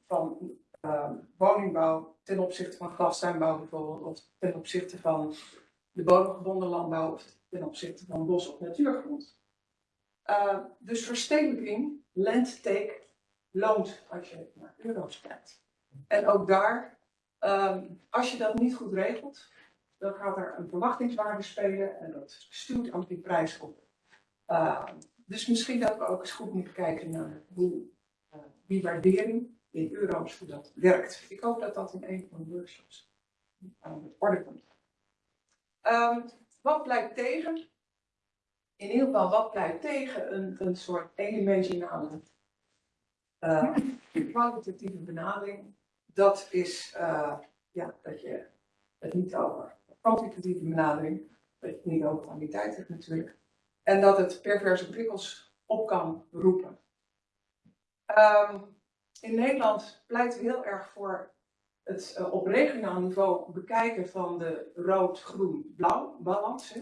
K: van uh, woningbouw ten opzichte van glastuinbouw bijvoorbeeld, of ten opzichte van de bodemgebonden landbouw, of ten opzichte van bos- of natuurgrond. Uh, dus verstedelijking, landtake, loont als je naar euro's kijkt. En ook daar, um, als je dat niet goed regelt, dan gaat er een verwachtingswaarde spelen en dat stuurt ook die prijs op. Uh, dus misschien dat we ook eens goed moeten kijken naar hoe uh, die waardering in euro's hoe dat werkt. Ik hoop dat dat in een van de workshops aan de orde komt. Um, wat blijkt tegen? In ieder geval, wat blijkt tegen een, een soort eendimensionale uh, kwalitatieve benadering? Dat is uh, ja, dat je het niet over kwantitatieve benadering, dat je het niet over kwaliteit hebt natuurlijk. En dat het perverse prikkels op kan roepen. Um, in Nederland pleiten we heel erg voor het uh, op regionaal niveau bekijken van de rood-groen-blauw balans.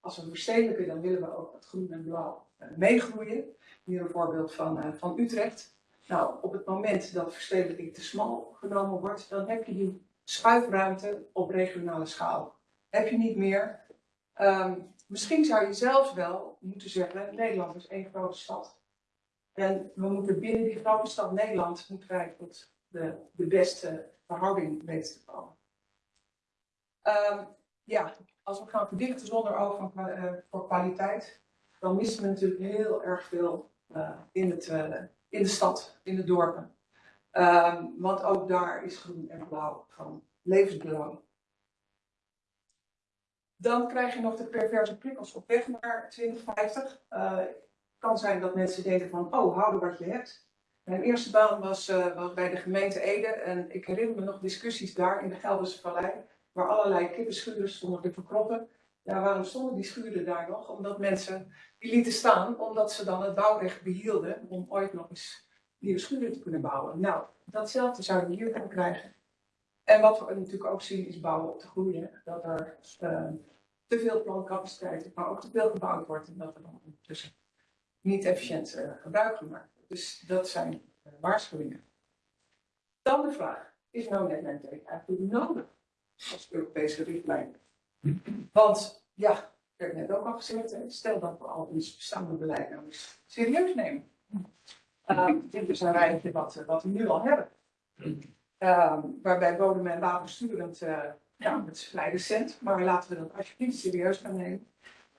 K: Als we verstedelijken, dan willen we ook dat groen en blauw uh, meegroeien. Hier een voorbeeld van, van Utrecht. Nou, op het moment dat verstedelijking te smal genomen wordt, dan heb je die schuifruimte op regionale schaal. Heb je niet meer. Um, Misschien zou je zelfs wel moeten zeggen, Nederland is één grote stad. En we moeten binnen die grote stad Nederland moeten wij tot de, de beste verhouding weten te komen. Um, ja, als we gaan verdichten zonder oog van, uh, voor kwaliteit, dan missen we natuurlijk heel erg veel uh, in, het, uh, in de stad, in de dorpen. Um, want ook daar is groen en blauw van levensbelang. Dan krijg je nog de perverse prikkels op weg naar 2050. Uh, het kan zijn dat mensen denken van, oh, houden wat je hebt. Mijn eerste baan was, uh, was bij de gemeente Ede en ik herinner me nog discussies daar in de Gelderse Vallei, waar allerlei kippenschuren stonden te verkroppen. Waarom stonden die schuren daar nog? Omdat mensen die lieten staan, omdat ze dan het bouwrecht behielden om ooit nog eens nieuwe schuren te kunnen bouwen. Nou, datzelfde zouden we hier kunnen krijgen. En wat we natuurlijk ook zien is bouwen op de groei. Dat er eh, te veel plancapaciteit, maar ook te veel gebouwd wordt en dat er dan ondertussen niet efficiënt eh, gebruik gemaakt wordt. Dus dat zijn eh, waarschuwingen. Dan de vraag, is nou net netwerk eigenlijk nodig als Europese richtlijn? Want ja, ik heb net ook al gezegd, hè, stel dat we al ons bestaande beleid nou eens serieus nemen. Uh, dit is een rijtje wat, wat we nu al hebben. Ehm, waarbij bodem en watersturend, uh, ja, het is vrij recent, maar laten we dat alsjeblieft serieus gaan nemen.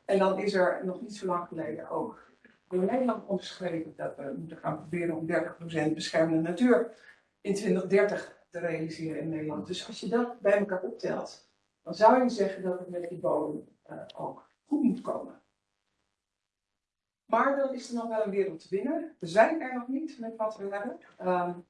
K: En dan is er nog niet zo lang geleden ook door Nederland omschreven dat we moeten gaan proberen om 30% beschermde natuur in 2030 te realiseren in Nederland. Dus als je dat bij elkaar optelt, dan zou je zeggen dat het met die bodem ook goed moet komen. Maar dan is er nog wel een wereld te winnen. We zijn er nog niet met wat we hebben. Um,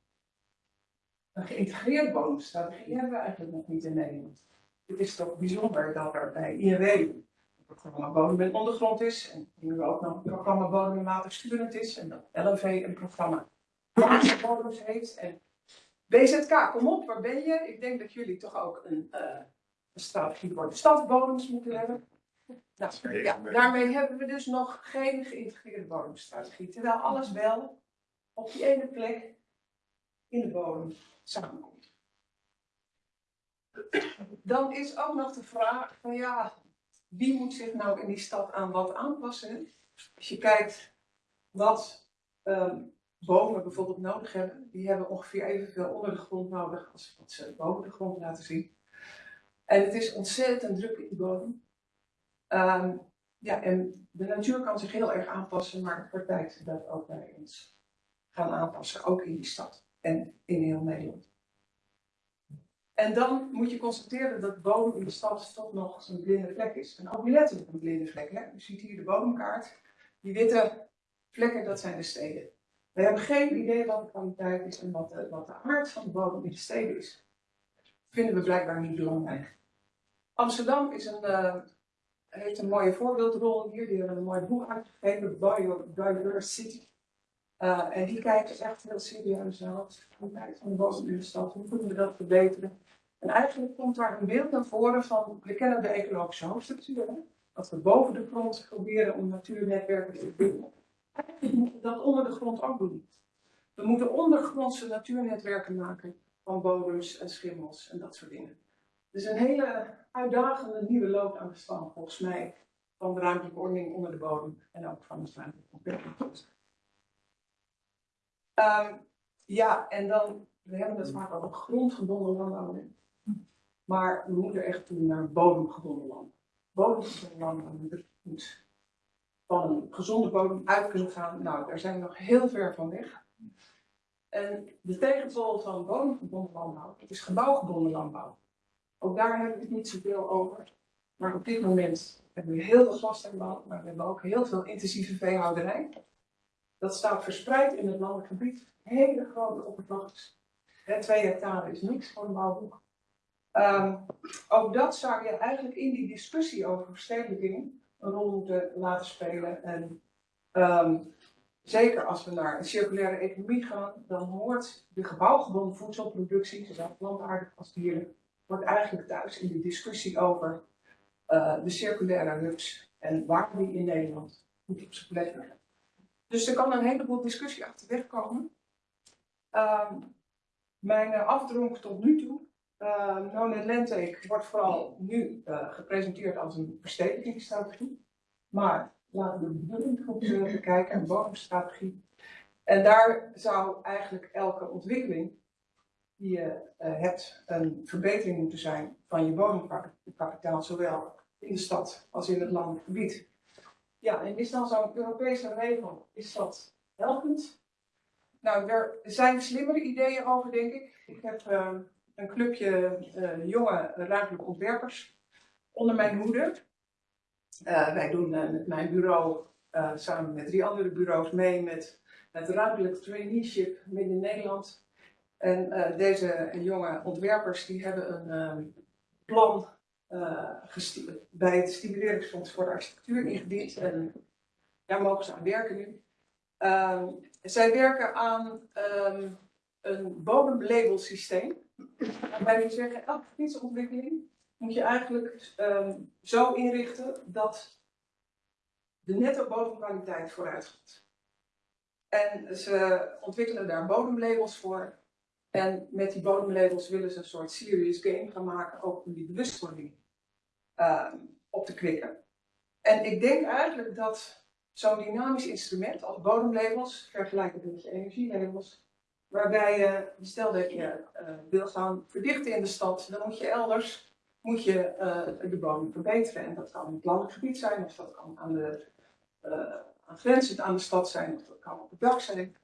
K: een geïntegreerde bodemstrategie hebben we eigenlijk nog niet in Nederland. Het is toch bijzonder dat er bij INW een programma bodem en ondergrond is. En nu ook nog een programma bodem en is. En dat LNV een programma waterbodems heeft. En BZK, kom op, waar ben je? Ik denk dat jullie toch ook een, uh, een strategie voor de stadsbodems moeten hebben. Nou, ja, daarmee hebben we dus nog geen geïntegreerde bodemstrategie. Terwijl alles wel op die ene plek in de bodem samenkomt. Dan is ook nog de vraag van ja, wie moet zich nou in die stad aan wat aanpassen? Als je kijkt wat um, bomen bijvoorbeeld nodig hebben, die hebben ongeveer evenveel onder de grond nodig als wat ze boven de grond laten zien. En het is ontzettend druk in die bodem. Um, ja, en de natuur kan zich heel erg aanpassen, maar wordt tijd dat ook wij ons gaan aanpassen, ook in die stad en in heel Nederland. En dan moet je constateren dat de bodem in de stad toch nog een blinde vlek is. En ook letterlijk een blinde vlek. Hè? U ziet hier de bodemkaart. Die witte vlekken, dat zijn de steden. We hebben geen idee wat de kwaliteit is en wat de, wat de aard van de bodem in de steden is. Dat vinden we blijkbaar niet belangrijk. Amsterdam is een, uh, heeft een mooie voorbeeldrol hier. Die hebben een mooi boek uitgegeven, Biodiversity. Uh, en die kijken echt heel serieus naar wat van de stad. Hoe kunnen we dat verbeteren? En eigenlijk komt daar een beeld naar voren van, we kennen de ecologische hoofdstructuur. Dat we boven de grond proberen om natuurnetwerken te verbinderen. Eigenlijk moeten we dat onder de grond ook doen. We moeten ondergrondse natuurnetwerken maken van bodems en schimmels en dat soort dingen. Dus een hele uitdagende nieuwe loop aan de stand, volgens mij, van de ruimtelijke ordening onder de bodem en ook van de ruimtelijke ontwikkeling. Um, ja, en dan, we hebben het vaak over grondgebonden landbouw. Maar we moeten echt toe naar bodemgebonden landbouw. Bodemgebonden landbouw moet van een gezonde bodem uit kunnen gaan. Nou, daar zijn we nog heel ver van weg. En de tegenpol van bodemgebonden landbouw, is gebouwgebonden landbouw. Ook daar hebben we het niet zoveel over. Maar op dit moment hebben we heel veel glastuinbouw, maar we hebben ook heel veel intensieve veehouderij. Dat staat verspreid in het landelijk gebied. Hele grote oppervlaktes. Twee hectare is niks voor een bouwboek. Um, ook dat zou je eigenlijk in die discussie over verstedelijking een rol moeten laten spelen. En um, zeker als we naar een circulaire economie gaan, dan hoort de gebouwgebonden voedselproductie, zowel plantaardig als dieren, wordt eigenlijk thuis in de discussie over uh, de circulaire hubs en waar die in Nederland goed op zijn plek liggen. Dus er kan een heleboel discussie achterweg komen. Um, mijn uh, afdronk tot nu toe uh, No Net wordt vooral nu gepresenteerd als een verstedelijkingsstrategie. Maar laten we de bedoeling goed bekijken, een bodemstrategie. En daar zou eigenlijk elke ontwikkeling je hebt een verbetering moeten zijn van je bodemkapitaal, zowel in de stad als in het landelijk gebied. Ja, en is dan zo'n Europese regel, is dat helpend? Nou, er zijn slimmere ideeën over, denk ik. Ik heb een clubje uh, jonge ruimtelijke ontwerpers onder mijn hoede. Wij doen met mijn bureau samen met drie andere bureaus mee met het ruimtelijk traineeship midden Nederland. En deze jonge ontwerpers die hebben een plan bij het Stimuleringsfonds voor de Architectuur ingediend. En daar mogen ze aan werken nu. Ehm, zij werken aan ehm, een bodemlabelsysteem. Waarbij we zeggen, elke gebiedsontwikkeling moet je eigenlijk ehm, zo inrichten dat de netto bodemkwaliteit vooruit gaat. En ze ontwikkelen daar bodemlabels voor. En met die bodemlabels willen ze een soort serious game gaan maken, ook om die bewustwording ehm, op te kwikken. En ik denk eigenlijk dat zo'n dynamisch instrument als bodemlabels, vergelijkbaar met je energielabels, waarbij je, stel dat je eh, wil gaan verdichten in de stad, dan moet je elders moet je, eh, de bodem verbeteren. En dat kan in het landelijk gebied zijn, of dat kan aan de, uh, grenzend aan de stad zijn, of dat kan op het dak zijn.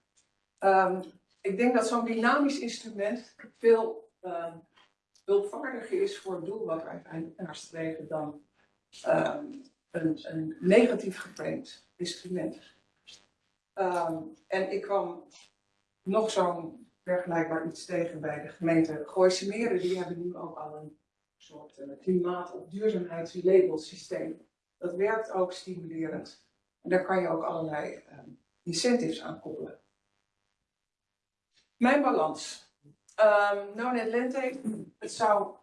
K: Ehm, ik denk dat zo'n dynamisch instrument veel um, hulpvaardiger is voor het doel wat wij uiteindelijk nastreven dan um, een, een, negatief geframed instrument. en ik kwam nog zo'n vergelijkbaar iets tegen bij de gemeente Gooise Meren. Die hebben nu ook al een soort uh, klimaat- of duurzaamheidslabelsysteem. Dat werkt ook stimulerend. En daar kan je ook allerlei uh, incentives aan koppelen. Mijn balans. Um, nou net lente, het zou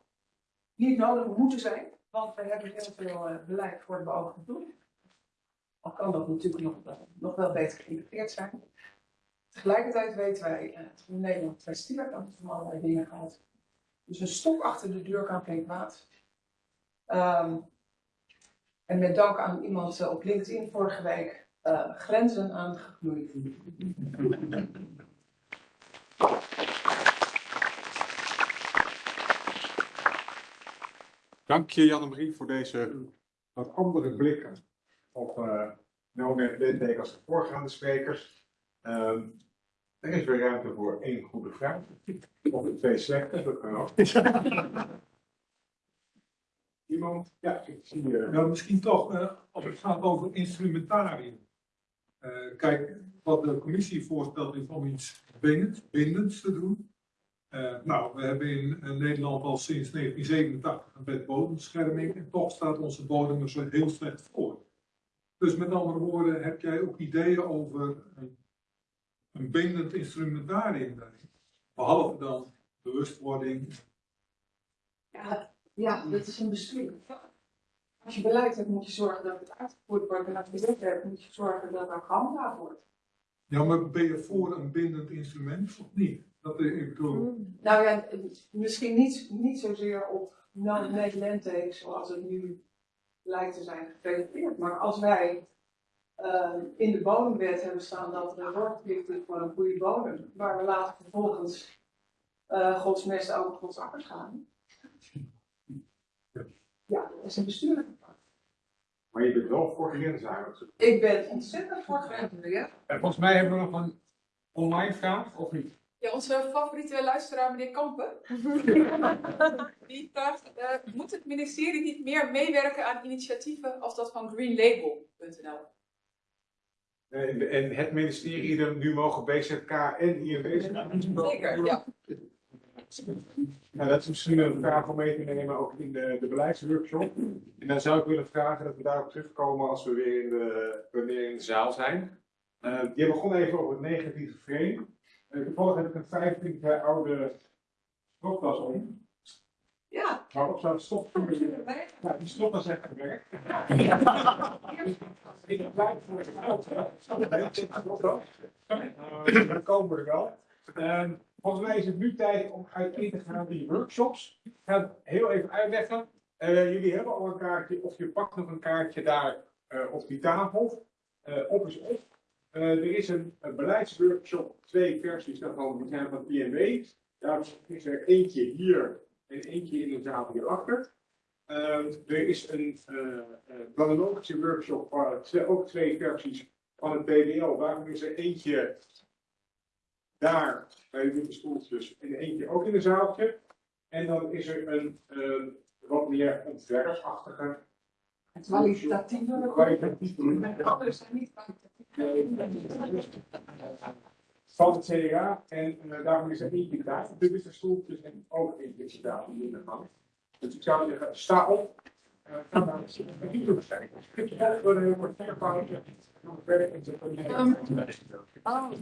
K: niet nodig moeten zijn, want we hebben heel veel uh, beleid voor de beoogde doel. Al kan dat natuurlijk nog, nog wel beter geïntegreerd zijn. Tegelijkertijd weten wij uh, dat Nederland twee stierkanten van allerlei dingen gaat. Dus een stok achter de deur kan geen kwaad. Um, en met dank aan iemand op LinkedIn vorige week grenzen aangeknoeid.
A: Dank je Janne-Marie voor deze wat andere blikken op uh, nou net Lindbeek als de voorgaande sprekers. Um, er is weer ruimte voor één goede vraag. Of twee slechte, dat kan ook. Iemand? Ja, ik zie je.
F: Nou, misschien toch, uh, als het gaat over instrumentarium. Uh, kijk, wat de commissie voorstelt is om iets bindend, bindends te doen. Uh, nou, we hebben in, in Nederland al sinds 1987 een wet bodembescherming en toch staat onze bodem er zo heel slecht voor. Dus met andere woorden, heb jij ook ideeën over een, een bindend instrumentarium daarin? Behalve dan bewustwording.
K: Ja, ja, dat is een bestuur. Als je beleid hebt, moet je zorgen dat het uitgevoerd wordt. En als je wet hebt, moet je zorgen dat het ook gehandhaafd wordt.
F: Ja, maar ben je voor een bindend instrument of niet? Dat ik bedoel.
K: Nou ja, misschien niet, niet zozeer op non-net zoals het nu lijkt te zijn gepresenteerd. Maar als wij uh, in de bodemwet hebben staan dat er een zorgplicht is voor een goede bodem, waar we later vervolgens uh, godsmest over gods akkers gaan. Ja, dat is een bestuurlijke vraag.
A: Maar je bent wel voor grenzen
K: Ik ben ontzettend voor grenzen, ja.
A: En volgens mij hebben we nog een online vraag, of niet?
B: Ja, onze favoriete luisteraar, meneer Kampen, die vraagt, uh, moet het ministerie niet meer meewerken aan initiatieven als dat van greenlabel.nl?
A: En, en het ministerie er nu mogen BZK en zijn?
B: Zeker, ja.
A: Nou, dat is misschien een vraag om mee te nemen ook in de, de beleidsworkshop. En dan zou ik willen vragen dat we daarop terugkomen als we weer in de, wanneer in de zaal zijn. Uh, je begon even over het negatieve frame. Uh, toevallig heb ik een 25 jaar oude stropdas om.
K: Ja.
A: Waarop zou het stop Ja, die stropdas heeft gewerkt. Ik blijf voor het oud. Dan komen we er wel. Uh, Volgens mij is het nu tijd om uiteen te gaan die workshops. Ik ga het heel even uitleggen. Uh, jullie hebben al een kaartje, of je pakt nog een kaartje daar uh, op die tafel. Uh, op is op. er is een, een, beleidsworkshop, twee versies daarvan, die zijn van PNW. Daar is er eentje hier en eentje in de zaal hierachter. er is een planologische workshop, ook twee versies van het PDL. Daarom is er eentje daar bij de witte stoeltjes en eentje ook in een zaaltje. En dan is er een uh, wat meer ontwerpachtige.
K: Kwalitatieve.
A: Kwalitatieve.
K: Anders zijn niet
A: Van het CDA. En uh, daarom is er eentje daar op de witte stoeltjes en ook eentje daar in de gang. Dus ik zou zeggen, sta op. Uh,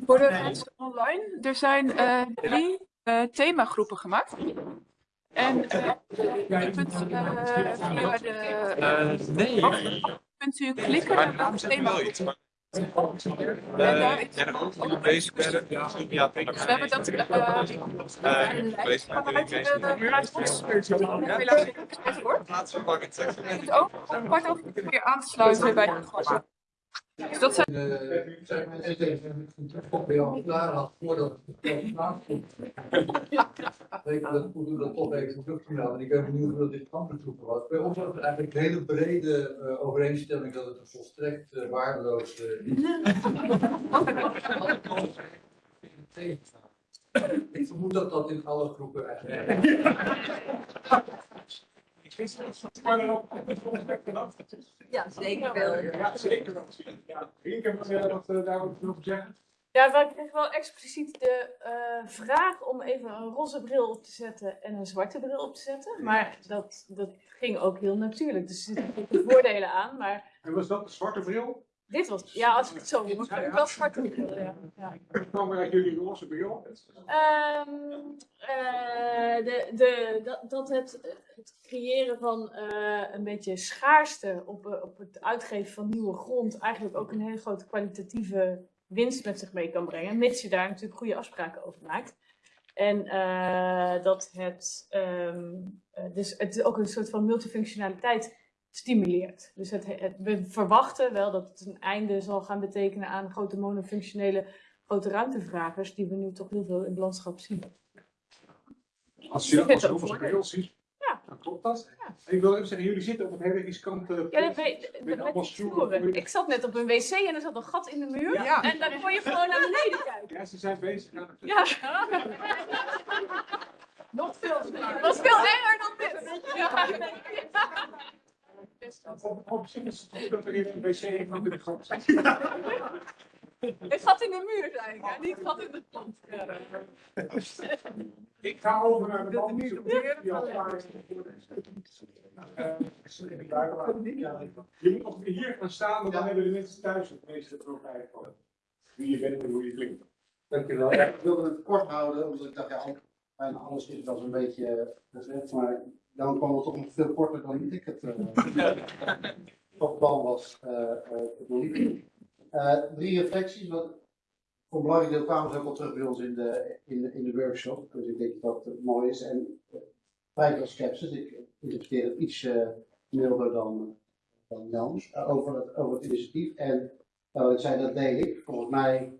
B: Voor de mensen online, er zijn eh, drie eh, themagroepen gemaakt. En eh, je kunt eh, via de
H: nee.
B: kunt u klikken naar
H: naam
B: de En
H: bezig werden. Ja,
B: Dus we hebben dat eh,
H: Eh, bezig met
B: vanuit
H: de. Laatste pakket.
B: Kunt ook om kwart over vier weer aan te sluiten bij de. Dus dat zijn
E: Eh, ik ik klaar had voordat je, dat ik dat toch even. En ik ben benieuwd hoe dit andere groepen was. Bij ons was het eigenlijk een hele brede eh, overeenstemming dat het een volstrekt eh, waardeloos iets is. Ik vermoed dat dat in alle groepen eigenlijk.
G: Ja, zeker wel.
A: Ja, zeker wel. Ja, Rienke, wat wil je wat eh, daarover nog zeggen?
L: Ja, wij kregen wel expliciet de eh, vraag om even een roze bril op te zetten en een zwarte bril op te zetten. Maar dat, dat ging ook heel natuurlijk. Dus er zitten voordelen aan. Maar
A: En was dat de zwarte bril?
L: Dit was, ja, als ik het zo moet, ik wel zwarte bril. Ja. Ja.
A: Dat kwam weer uit jullie roze bril.
L: Ehm, eh, de, de, dat, dat het, het creëren van eh, een beetje schaarste op, eh, op het uitgeven van nieuwe grond eigenlijk ook een hele grote kwalitatieve winst met zich mee kan brengen, mits je daar natuurlijk goede afspraken over maakt. En dat het, ehm, eh, dus het ook een soort van multifunctionaliteit stimuleert. Dus het, het- we verwachten wel dat het een einde zal gaan betekenen aan grote monofunctionele grote ruimtevragers die we nu toch heel veel in het landschap zien.
A: Als je dat als ziet,
L: Ja.
A: dan klopt dat. En ik wil even zeggen, jullie zitten op een hele riskante
L: Ja, dat
A: plek.
L: weet, dat- toeren. Ik zat net op een wc en er zat een gat in de muur.
A: Ja.
L: En dan kon je gewoon naar beneden kijken.
A: Ja, ze zijn bezig aan het...
L: Ja.
B: nog veel
L: Het was veel enger dan dit. Ja.
A: Op, zich is het er een wc in de grond.
L: Een gat in de muur, zei ik. hè, Niet gat in de grond. Ja.
A: Ik ga over naar de man die al klaar is. Eh, Je moet nog hier gaan staan, want dan hebben de mensen thuis het meeste profijt van. Wie je bent en hoe je klinkt.
M: Dankjewel. Ja, ik wilde het kort houden, omdat ik dacht, ja, al- bijna alles is wel zo'n beetje eh, gezegd, maar dan kwam het toch nog veel korter dan ik het eh, van plan was eh, eh, te doen. Eh, drie reflecties, wat voor een belangrijk deel kwamen ze ook al terug bij ons in de, in de, in de workshop, dus ik denk dat het mooi is. En eh, vrij veel sceptisch, ik interpreteer het iets eh, milder dan, dan Jan eh, over, het, over het initiatief. En nou, ik zei, dat deed ik. Volgens mij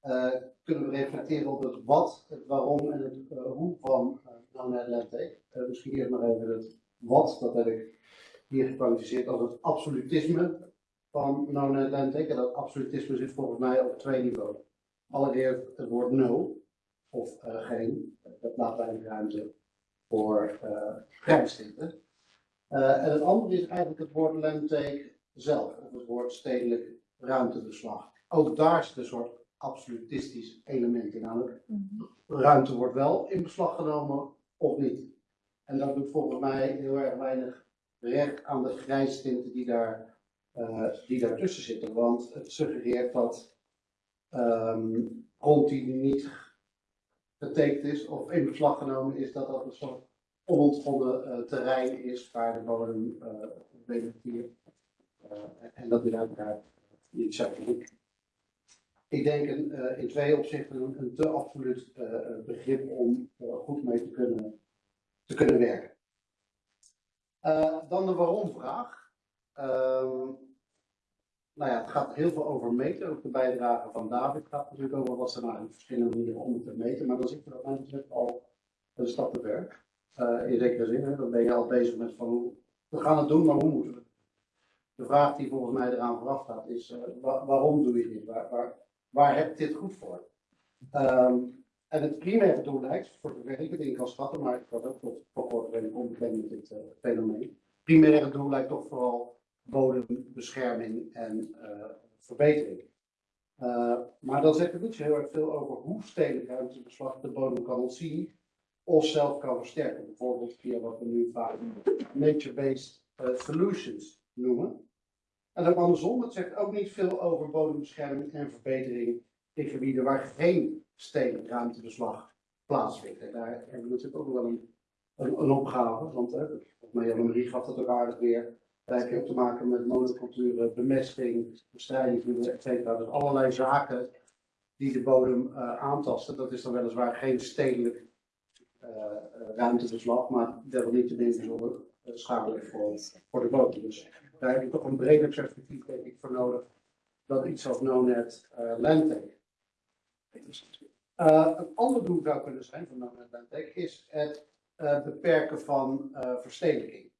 M: eh, kunnen we reflecteren op het wat, het waarom en het eh, hoe van uh, Landtake. Eh, misschien eerst maar even het wat, dat heb ik hier gekwalificeerd als het absolutisme van No-Net Landtake. En dat absolutisme zit volgens mij op twee niveaus. Allereerst het woord no, of eh, geen, dat laat weinig ruimte voor uh, grijstinten. Uh, en het andere is eigenlijk het woord Landtake zelf, of het woord stedelijk ruimtebeslag. Ook daar zit een soort absolutistisch element in. Namelijk, ruimte wordt wel in beslag genomen niet. En dat doet volgens mij heel erg weinig recht aan de grijstinten die, daar, uh, die daartussen zitten. Want het suggereert dat um, niet getekend is of in beslag genomen is, dat dat een soort onontgonnen uh, terrein is waar de bodem uh, en dat is uiteraard niet zo. Ik, denk uh, in twee opzichten een, een te absoluut uh, begrip om goed mee te kunnen, te kunnen werken. dan de waarom-vraag. Um, nou ja, het gaat heel veel over meten. Ook de bijdrage van David gaat natuurlijk over wat er nou verschillende manieren om te meten. Maar dan zitten we wat mij betreft al een stap te ver. in zekere zin, hè, dan ben je al bezig met van hoe we gaan het doen, maar hoe moeten we? De vraag die volgens mij eraan vooraf gaat is: wa waarom doe je dit? Waar, waar, waar heb dit goed voor? Um, en het primaire doel lijkt, voor het in kan schatten, maar ik was ook kort redelijk onbekend met dit uh, fenomeen. Primaire doel lijkt toch vooral bodembescherming en uh, verbetering. Uh, maar dan zegt het niet zo heel erg veel over hoe stedelijk ruimtebeslag de bodem kan ontzien of zelf kan versterken. Bijvoorbeeld via wat we nu vaak nature-based eh, solutions noemen. En ook andersom, het zegt ook niet veel over bodembescherming en verbetering in gebieden waar geen stedelijk ruimtebeslag plaatsvindt. En daar hebben we natuurlijk ook wel een, een, opgave, want volgens mij Jan-Marie gaf dat ook aardig weer. Daar heb je ook te maken met monoculturen, bemesting, bestrijding, et cetera. Dus allerlei zaken die de bodem eh, aantasten. Dat is dan weliswaar geen stedelijk eh, eh, ruimtebeslag, maar desalniettemin bijzonder uh, schadelijk voor, voor de bodem. Dus daar heb je toch een breder perspectief denk ik voor nodig dan iets als NoNet uh, Landtake. Uh, een ander doel zou kunnen zijn van NoNet Landtake is het uh, beperken van verstedelijking.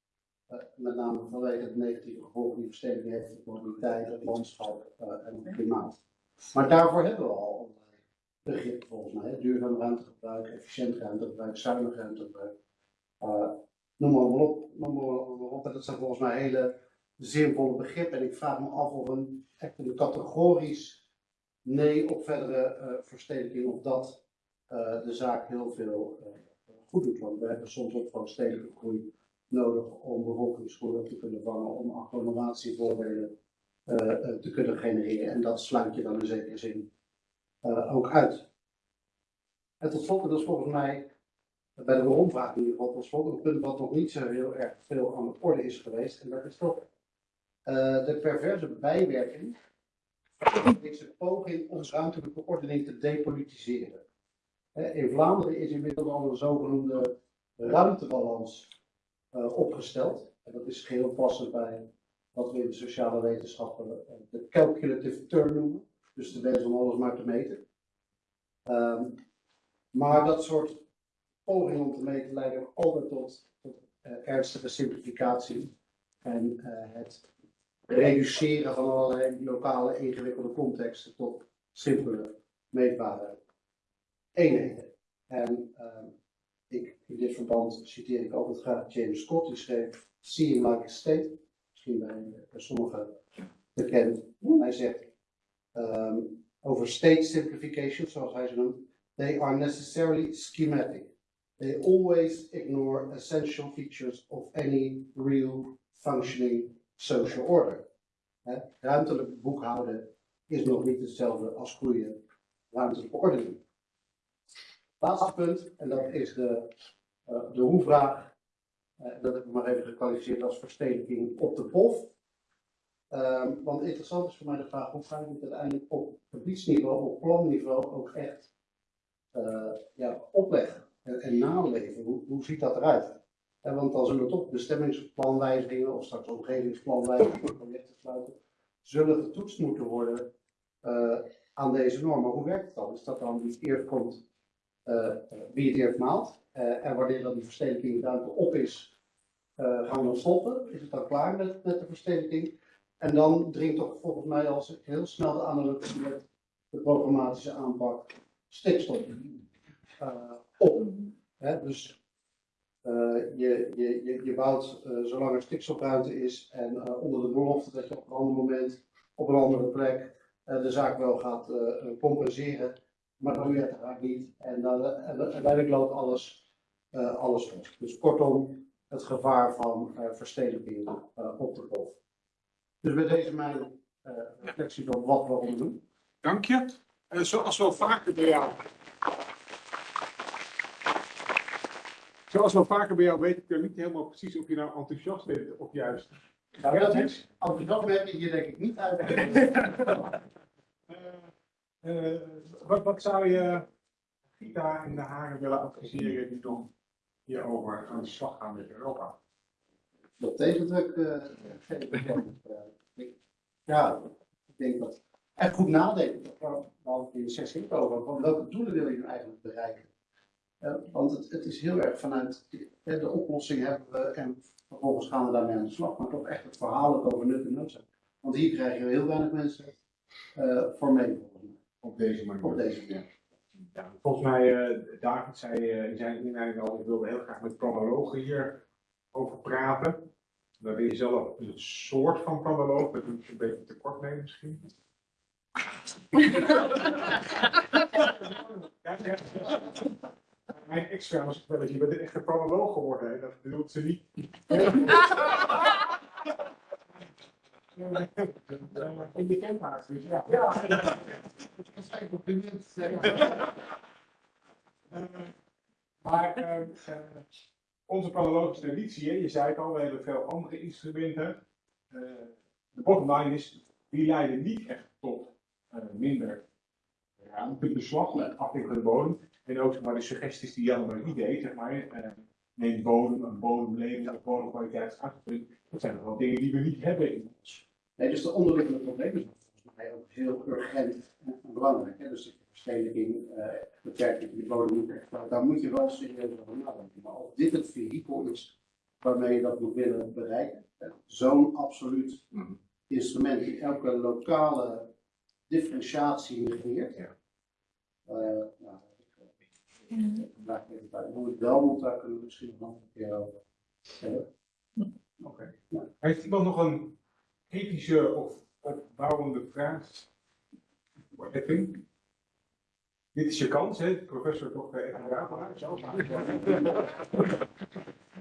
M: met name vanwege de negatieve gevolgen die verstedelijking heeft op mobiliteit, het landschap en het klimaat. Maar daarvoor hebben we al begrippen volgens mij. Duurzaam ruimtegebruik, efficiënt ruimtegebruik, zuinig ruimtegebruik. Noem maar op, maar dat zijn volgens mij hele zinvolle begrippen. En ik vraag me af of een echt een categorisch nee op verdere uh, verstedelijking, of dat uh, de zaak heel veel uh, goed doet. Want we hebben soms ook gewoon stedelijke groei nodig om bevolkingsgroei te kunnen vangen, om agglomeratievoordelen te kunnen genereren. En dat sluit je dan in zekere zin ook uit. En tot slot, dat is volgens mij bij de rondvraag in ieder geval, tot slot een punt wat nog niet zo heel erg veel aan de orde is geweest. En dat is toch uh, de perverse bijwerking van deze poging om ruimtelijke ordening te depolitiseren. In Vlaanderen is inmiddels al een zogenoemde ruimtebalans uh, opgesteld. En dat is geheel passend bij wat we in de sociale wetenschappen de calculative turn noemen. Dus de wens om alles maar te meten. Um, maar dat soort pogingen om te meten leiden altijd tot, tot ernstige simplificatie en het reduceren van allerlei lokale ingewikkelde contexten tot simpele, meetbare eenheden. En uh, ik, in dit verband citeer ik altijd graag James Scott, die schreef Seeing Like a State, misschien bij, sommigen bekend. Hij zegt um, over state simplification, zoals hij ze noemt, they are necessarily schematic. They always ignore essential features of any real functioning social order. Ruimtelijk boekhouden is nog niet hetzelfde als goede ruimtelijke ordening. Laatste punt, en dat is de, uh, de hoe-vraag. Uh, dat heb ik maar even gekwalificeerd als verstedelijking op de POF. Um, want interessant is voor mij de vraag, hoe ga je het uiteindelijk op gebiedsniveau, op planniveau ook echt uh, ja, opleggen en, en naleven? Hoe, hoe ziet dat eruit? En want dan zullen toch bestemmingsplanwijzigingen of straks omgevingsplanwijzigingen projecten sluiten, zullen getoetst moeten worden uh, aan deze normen. Hoe werkt het dan? Is dat dan wie eerst komt, wie het eerst maalt? En wanneer dan die verstedelijking ruimte op is, gaan we dan stoppen? Is het dan klaar met, met de verstedelijking? En dan dringt toch volgens mij als heel snel de analogie met de programmatische aanpak stikstof op. Dus uh, je, je, je, je bouwt uh, zolang er stikstofruimte is en uh, onder de belofte dat je op een ander moment op een andere plek de zaak wel gaat compenseren, maar dat doe je het eigenlijk niet. En dan uiteindelijk loopt alles, alles los. Dus kortom, het gevaar van verstedelijking op de golf. Dus met deze mijn reflectie van wat we doen.
A: Dank je. zoals wel vaker bij jou Zoals wel vaker bij jou weet ik niet helemaal precies of je nou enthousiast bent of juist.
M: Nou, dat is enthousiast ben je hier denk ik niet uit.
A: uh, uh, wat, wat zou je Gita en de Haren willen adviseren die dan hierover aan de slag gaan met Europa?
M: Dat tegendruk uh, Ja, ik denk dat. En goed nadenken, we de sessie over, van welke doelen wil je nu eigenlijk bereiken? Uh, want het, het, is heel erg vanuit de, de oplossing hebben we en vervolgens gaan we daarmee aan de slag. Maar toch echt het verhaal over nut en noodzaak. Want hier krijgen we heel weinig mensen uh, voor mee.
A: Op deze manier.
M: Op deze manier.
A: Ja, volgens mij, uh, David zei in zijn inleiding al, ik wilde heel graag met planologen hier over praten. Daar ben je zelf een soort van planoloog, dat doe ik een beetje te kort mee misschien. ja, ja. Mijn ex-vrouw was wel dat je bent een echte planoloog geworden. hè. Dat bedoelt ze niet. In de camphuis, dus ja.
M: Ja, dat is geen compliment.
A: Maar eh, onze planologische traditie, hè, je zei het al, we hebben veel andere instrumenten. Eh, de bottom line is, die leiden niet echt tot eh, minder ruimte, beslag, eh, afdeling van de bodem. En ook zeg maar, de suggesties die Jan maar niet deed, zeg maar, eh, neem bodem, een bodemleven, een bodemkwaliteit, dat zijn nog wel dingen die we niet hebben in ons.
M: Nee, dus de onderliggende problemen zijn volgens mij ook heel urgent en belangrijk. Hè? Dus de eh beperking van die bodem moet echt, daar moet je wel serieus over nadenken. Maar of dit het vehikel is waarmee je dat moet willen bereiken, zo'n absoluut instrument die elke lokale differentiatie negeert.
A: Ja.
M: Eh, nou, ik, daar even bij. Hoe het wel moet, daar kunnen we misschien nog een keer over hebben.
A: Oké. Heeft iemand nog een ethische of opbouwende vraag? voor Edwin? Dit is je kans, hè, professor Dr. Edwin Ravenhaar. Zo maar.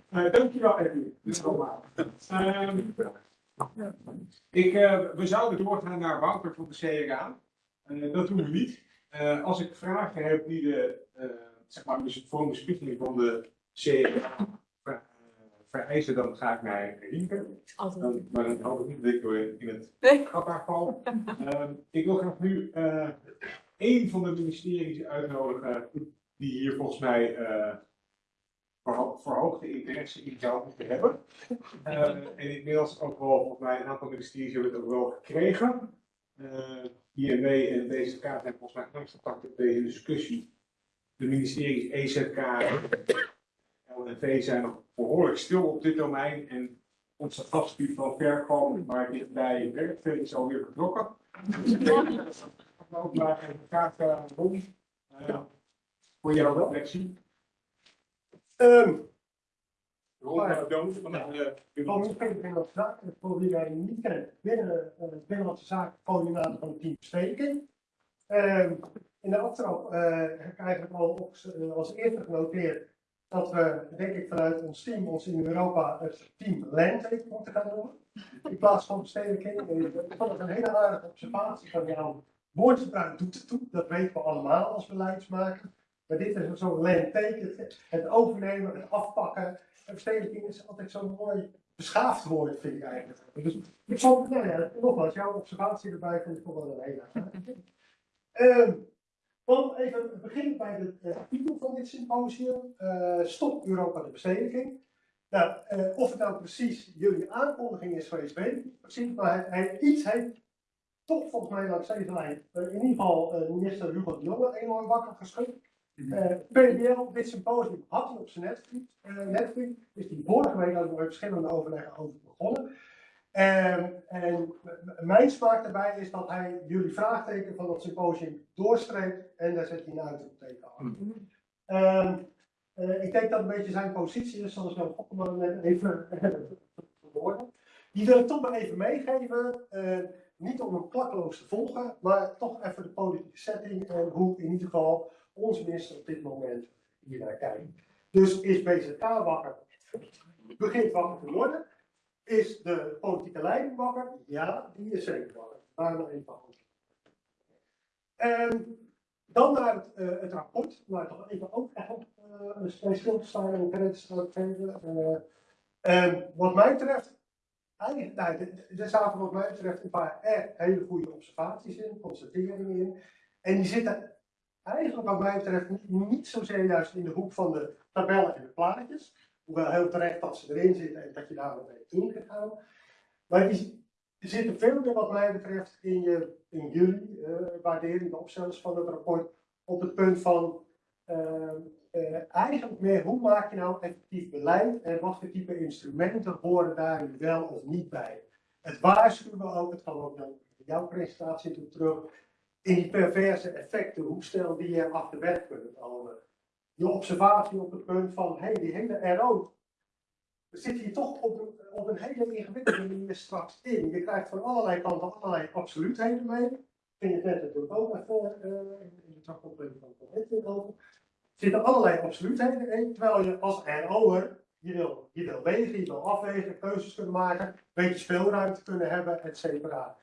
A: Eh, dankjewel, Edwin. Dit is allemaal. Ik, eh, we zouden doorgaan naar Wouter van de CRA. Eh, dat doen we niet. Eh, als ik vragen heb die de, eh, zeg maar, dus voor een bespiegeling van de CRA ver- eh, vereisen, dan ga ik naar Rienke. Dan, maar dan hoop ik niet dat ik in het gat val. Ehm, ik wil graag nu eh één van de ministeries uitnodigen die hier volgens mij eh, verho- verhoogde interesse in zou moeten hebben. Eh, en inmiddels ook wel, volgens mij, een aantal ministeries hebben het ook wel gekregen. Eh INW en DZK zijn volgens mij angstgepakt op deze discussie. De ministeries EZK en LNV zijn nog behoorlijk stil op dit domein. En onze die van ver kwam, maar dichtbij werkte, is alweer vertrokken. Ook maar even graag uh, Ron, eh, voor jouw reflectie.
N: Ehm,
A: Ron Doon van de
N: Ministerie van Binnenlandse Zaken, wie mij niet kent, binnen eh, Binnenlandse Zaken, coördinator van het team. Ehm, in de aftrap eh, heb ik eigenlijk al op, eh, als eerste genoteerd dat we, denk ik, vanuit ons team, ons in Europa, het team Landtake moeten gaan noemen. In plaats van Verstedelijking. Eh, Ik vond het een hele aardige observatie van jou. Woordgebruik doet het toe, dat weten we allemaal als beleidsmaker. Maar dit is zo'n landtake, het, overnemen, het afpakken. En verstedelijking is altijd zo'n mooi beschaafd woord, vind ik eigenlijk. Dus ik vond, nou ja, nogmaals, jouw observatie erbij vind ik wel een hele Dan even beginnen bij de eh, titel van dit symposium. Eh, Stop Europa de bestedelijking. Nou, eh, of het nou precies jullie aankondiging is geweest, weet ik precies. Maar hij, iets heeft toch volgens mij langs deze lijn, in ieder geval minister Hugo de Jonge, enorm wakker geschud. Eh PBL, dit symposium had hij op zijn netvlies, eh, netvlies, is die vorige week ook nog verschillende overleggen over begonnen. En, en mijn smaak daarbij is dat hij jullie vraagteken van dat symposium doorstreept en daar zet hij een uitroepteken aan. Eh, ik denk dat een beetje zijn positie is, zoals Jan Gokkelman net even verwoordde. Die wil ik toch maar even meegeven. eh, niet om hem klakkeloos te volgen, maar toch even de politieke setting en hoe in ieder geval onze minister op dit moment hier naar kijkt. Dus is BZK wakker? Begint wakker te worden? Is de politieke leiding wakker? Ja, die is zeker wakker. Daar nog even. En dan naar het, eh, het rapport, waar toch even ook echt op uh, stil te staan en een credits te geven. Eh, en wat mij betreft, eigenlijk, nou, er- zaten wat mij betreft een paar hele goede observaties in, constateringen in. En die zitten eigenlijk wat mij betreft niet, niet zozeer juist in de hoek van de tabellen en de plaatjes. Hoewel heel terecht dat ze erin zitten en dat je daar mee ingegaan. Maar die zitten veel meer wat mij betreft in, je, in jullie eh, waardering, de opstellers van het rapport, op het punt van eh, eh, eigenlijk meer hoe maak je nou effectief beleid en wat voor type instrumenten horen daar nu wel of niet bij. Het waarschuwen ook, het kwam ook in jouw presentatie terug, in die perverse effecten, hoe snel die er af de weg. Je observatie op het punt van, hé, hey, die hele RO, we zitten hier toch op een, op een hele ingewikkelde manier straks in. Je krijgt van allerlei kanten allerlei absoluutheden mee. Ging het net natuurlijk ook even uh, in de terugkoppeling van het over. zitten allerlei absoluutheden in, terwijl je als RO'er, je wil, je wil wegen, je wil afwegen, keuzes kunnen maken, een beetje speelruimte kunnen hebben, et cetera.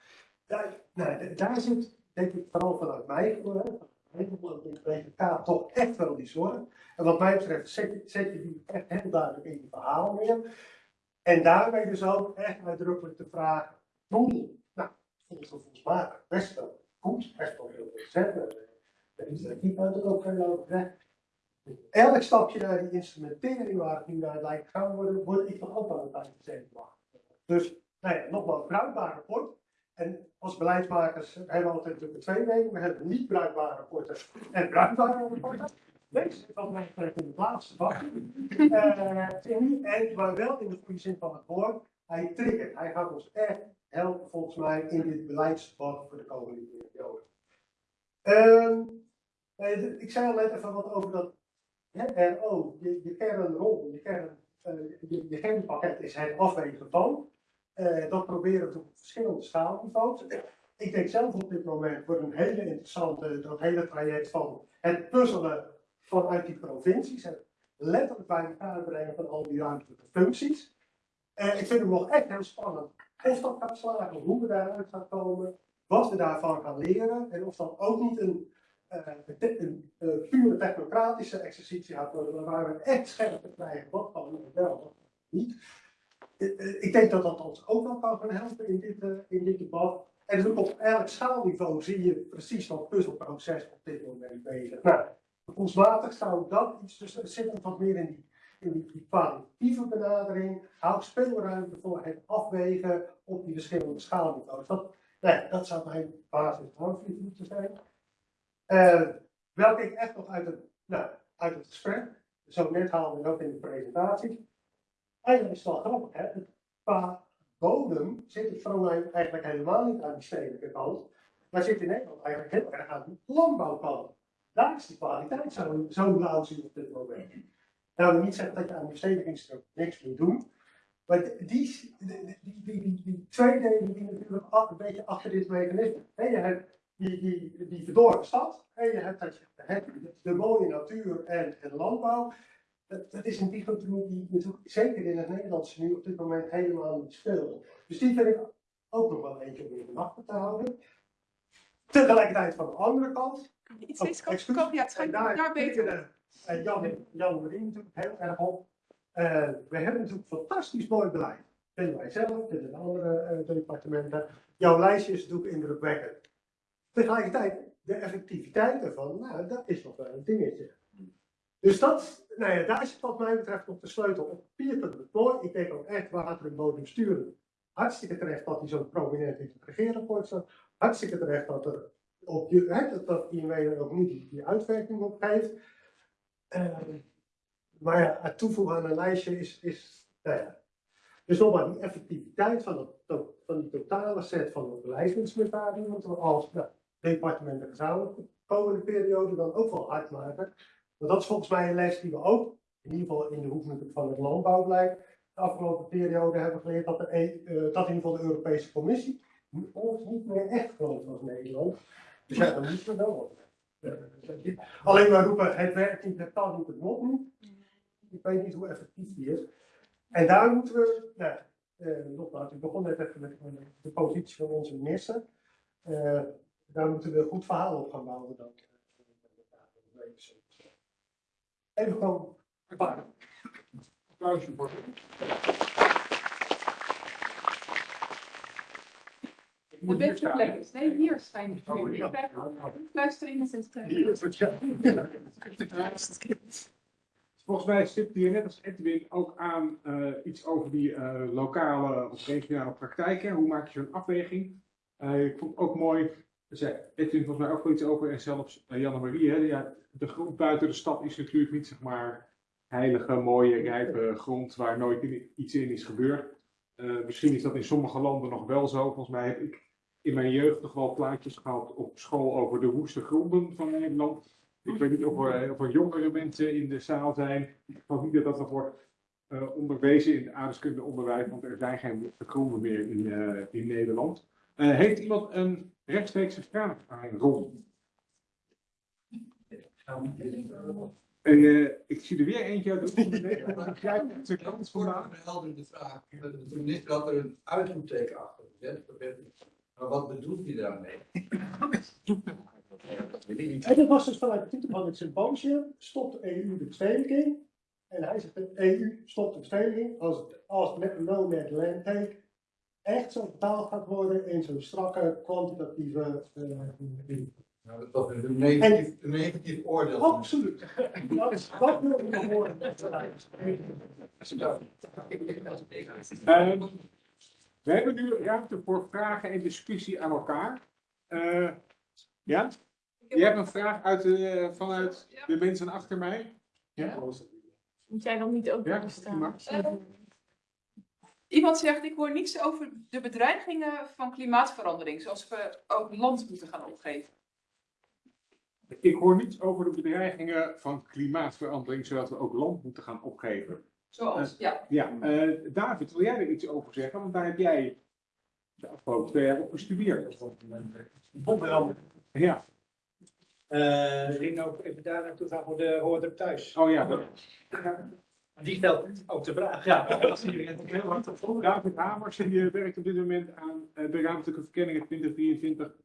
N: Daar, nou, daar zit, denk ik, vooral vanuit mij, hè, de BVK toch echt wel die zorg. En wat mij betreft zet je, je die echt heel duidelijk in je verhaal neer. En daarmee dus ook echt uitdrukkelijk de vraag, doel, nou, volgens mij best wel goed, best wel heel veel zetten. Daar is er niet ook veel over gezegd. Elk stapje naar die instrumentering waar het nu naar lijkt gaan worden, word ik dan ook een beetje zenuwachtig. Dus, nou ja, nogmaals, bruikbaar rapport. En als beleidsmakers hebben we altijd natuurlijk twee wegen. We hebben niet bruikbare rapporten en bruikbare rapporten. Deze zit wat mij betreft in de laatste bak. Eh, en, maar wel in de goede zin van het woord. Hij triggert. Hij gaat ons echt helpen volgens mij in dit beleidsdebat voor de komende periode. Ehm, eh, ik zei al net even wat over dat RO, je, je kernrol, je, kern, eh, je kernpakket is het afwegen van. Eh, dat proberen we op verschillende schaalniveaus. Ik denk zelf op dit moment wordt een hele interessante, dat hele traject van het puzzelen vanuit die provincies. Het letterlijk bij elkaar brengen van al die ruimtelijke functies. En ik vind het nog echt heel spannend of dat gaat slagen, hoe we daaruit gaan komen, wat we daarvan gaan leren en of dat ook niet een, eh, een, pure technocratische exercitie gaat worden, waar we echt scherp krijgen wat kan we wel, niet. Eh, eh, Ik denk dat dat ons ook wel kan gaan helpen in dit, eh, in dit debat. En dus ook op elk schaalniveau zie je precies dat puzzelproces op dit moment bezig. Nou, zou dat iets, dus er zit wat meer in die, in die, kwalitatieve benadering. Hou speelruimte voor het afwegen op die verschillende schaalniveaus. Dat, nou ja, dat zou mijn basis moeten zijn. Eh, welke ik echt nog uit het, nou, uit het gesprek, zo net haalde ik ook in de presentatie. Eigenlijk is het wel grappig, hè? Qua bodem zit het mij eigenlijk helemaal niet aan die stedelijke kant, maar zit in Nederland eigenlijk heel erg aan de landbouwkant. Daar is de kwaliteit zo, zo lousy op dit moment. Nou, wil niet zeggen dat je aan die verstedelijkingsdruk niks moet doen, maar die, die, die, die, delen die natuurlijk een beetje achter dit mechanisme. Hè, je hebt die, die, die verdorven stad en je hebt, dat je, hebt de mooie natuur en, en landbouw. Dat, dat is een dichotomie die natuurlijk zeker in het Nederlandse nu op dit moment helemaal niet speelt. Dus die vind ik ook nog wel eentje om in de wachten te houden. Tegelijkertijd van de andere kant.
B: Iets
N: oh,
B: kant ja, het schijnt
N: daar,
B: daar beter.
N: eh, Jan, Jan Marie natuurlijk heel erg op. Eh, we hebben natuurlijk fantastisch mooi beleid. Vinden wij zelf, vinden de andere eh, departementen. Jouw lijstje is natuurlijk indrukwekkend. Tegelijkertijd, de effectiviteit ervan, nou, dat is nog wel een dingetje. Dus dat, nou ja, daar zit wat mij betreft nog de sleutel. Op papier vind ik het denk ook echt water en bodem sturen. Hartstikke terecht dat hij zo prominent in het regeerakkoord staat. Hartstikke terecht dat er op je, dat, INW er ook niet die, uitwerking op geeft. Eh, maar ja, het toevoegen aan een lijstje is, is nou ja. Dus nogmaals, die effectiviteit van, het, van die totale set van de beleidsinstrumentarie moeten we als nou, departementen gezamenlijk de komende periode dan ook wel hard maken. Dat is volgens mij een les die we ook, in ieder geval in de natuurlijk van het landbouwbeleid, de afgelopen periode hebben geleerd dat, E- eh, dat in ieder geval de Europese Commissie ons niet meer echt gelooft als Nederland. Dus ja, dan moeten we wel wat. Alleen maar roepen, het werkt niet, het kan niet, het moet niet. Ik weet niet hoe effectief die is. En daar moeten we, nou, eh, nogmaals, ik begon net even met de positie van onze minister. Eh, daar moeten we een goed verhaal op gaan bouwen dan. Even gewoon een paar.
A: Applausje voor.
B: De beste plek is. Nee, hier zijn fluisteringen sinds
A: Hier is het. Volgens mij stipt hier net als Edwin ook aan eh, iets over die eh, lokale of regionale praktijken. Hoe maak je zo'n afweging? Eh, ik vond het ook mooi, zei Edwin volgens mij ook wel iets over en zelfs uh, Janne-Marie. hè, Ja, de grond buiten de stad is natuurlijk niet zeg maar heilige, mooie, rijpe grond waar nooit iets in is gebeurd. Eh, misschien is dat in sommige landen nog wel zo. Volgens mij heb ik in mijn jeugd nog wel plaatjes gehad op school over de woeste gronden van Nederland. Ik weet niet of er, er jongere mensen in de zaal zijn. Ik geloof niet dat dat nog wordt eh, onderwezen in het aardrijkskundeonderwijs, want er zijn geen woeste gronden meer in, eh, in Nederland. Eh, heeft iemand een rechtstreekse vraag aan Ron? Eh, ik zie er weer eentje uit de je de kans vandaag?
E: Een heldere vraag. De minister had er een uitroepteken achter gezet. Dat ik. Maar wat bedoelt hij daarmee? Dat ik.
N: En dat was dus vanuit de titel van het symposium, stopt de EU de verstedelijking. En hij zegt, de EU stopt de verstedelijking als, als met no net land take echt zo betaald gaat worden in zo'n strakke kwantitatieve eh,
E: Nou, dat is een negatief, een negatief oordeel.
N: Absoluut. Dat, dat wil ik nog horen.
A: Ehm, we hebben nu ruimte voor vragen en discussie aan elkaar. Eh, ja? Je hebt een vraag uit de, vanuit de mensen achter mij? Ja?
L: Moet jij dan niet ook
A: Ja,
L: staan?
B: Eh, Iemand zegt, ik hoor niets over de bedreigingen van klimaatverandering, zoals we ook land moeten gaan opgeven.
A: Ik hoor niets over de bedreigingen van klimaatverandering, zodat we ook land moeten gaan opgeven.
B: Zoals,
A: Eh,
B: ja.
A: Ja, eh, David, wil jij er iets over zeggen? Want daar heb jij de afgelopen twee jaar op gestudeerd. Ja.
C: Eh, ik ging ook even daar naartoe gaan voor de hoorder thuis.
A: Oh ja.
C: Die stelt ook de vraag. Ja, dat zie je heel hard op voor.
A: David Hamers, die eh, werkt op dit moment aan eh, de ruimtelijke verkenningen 2023.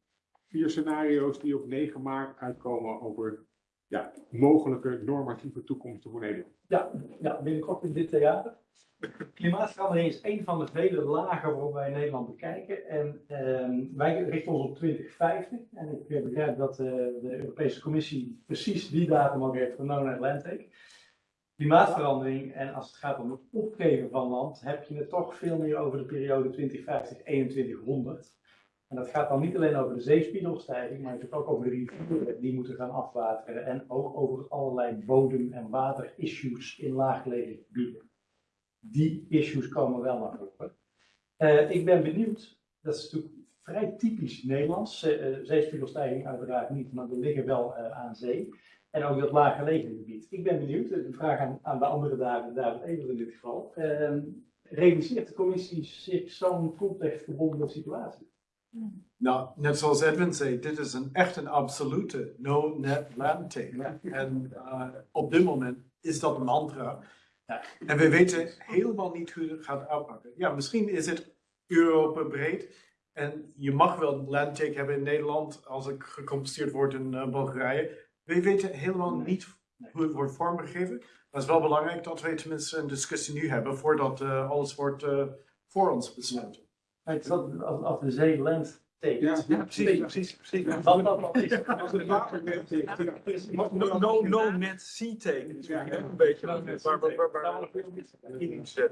A: Vier scenario's die op 9 maart uitkomen over ja, mogelijke normatieve toekomsten voor Nederland.
O: Ja, ja, binnenkort in dit theater. Klimaatverandering is een van de vele lagen waarop wij Nederland bekijken. En ehm, wij richten ons op 2050. En ik eh, begrijp dat eh, de Europese Commissie precies die datum ook heeft voor No Atlantic. Klimaatverandering en als het gaat om het opgeven van land, heb je het toch veel meer over de periode 2050-2100. En dat gaat dan niet alleen over de zeespiegelstijging, maar natuurlijk ook over de rivieren die moeten gaan afwateren. En ook over allerlei bodem- en waterissues in laaggelegen gebieden. Die issues komen wel naar voren. Eh, ik ben benieuwd, dat is natuurlijk vrij typisch Nederlands. Uh, zeespiegelstijging uiteraard niet, maar we liggen wel aan zee. En ook dat laaggelegen gebied. Ik ben benieuwd, de vraag aan, aan de andere David, David Eber in dit geval. Uh, realiseert de commissie zich zo'n contextgebonden situatie?
P: Nou, net zoals Edwin zei, dit is een echt een absolute no-net land take. En uh, op dit moment is dat een mantra. Ja. En we weten helemaal niet hoe het gaat uitpakken. Ja, misschien is het Europa breed. En je mag wel een land take hebben in Nederland als het gecompenseerd wordt in uh, Bulgarije. We weten helemaal niet hoe het wordt vormgegeven. Maar het is wel belangrijk dat we tenminste een discussie nu hebben voordat uh, alles wordt uh, voor ons besloten.
O: Het is dat als, de zee land tekent.
P: Ja, precies, precies, precies.
O: Wat dat dan is.
P: Als water tekent.
Q: No, no, no net sea take. Ja, een beetje. Waar, waar, waar, waar,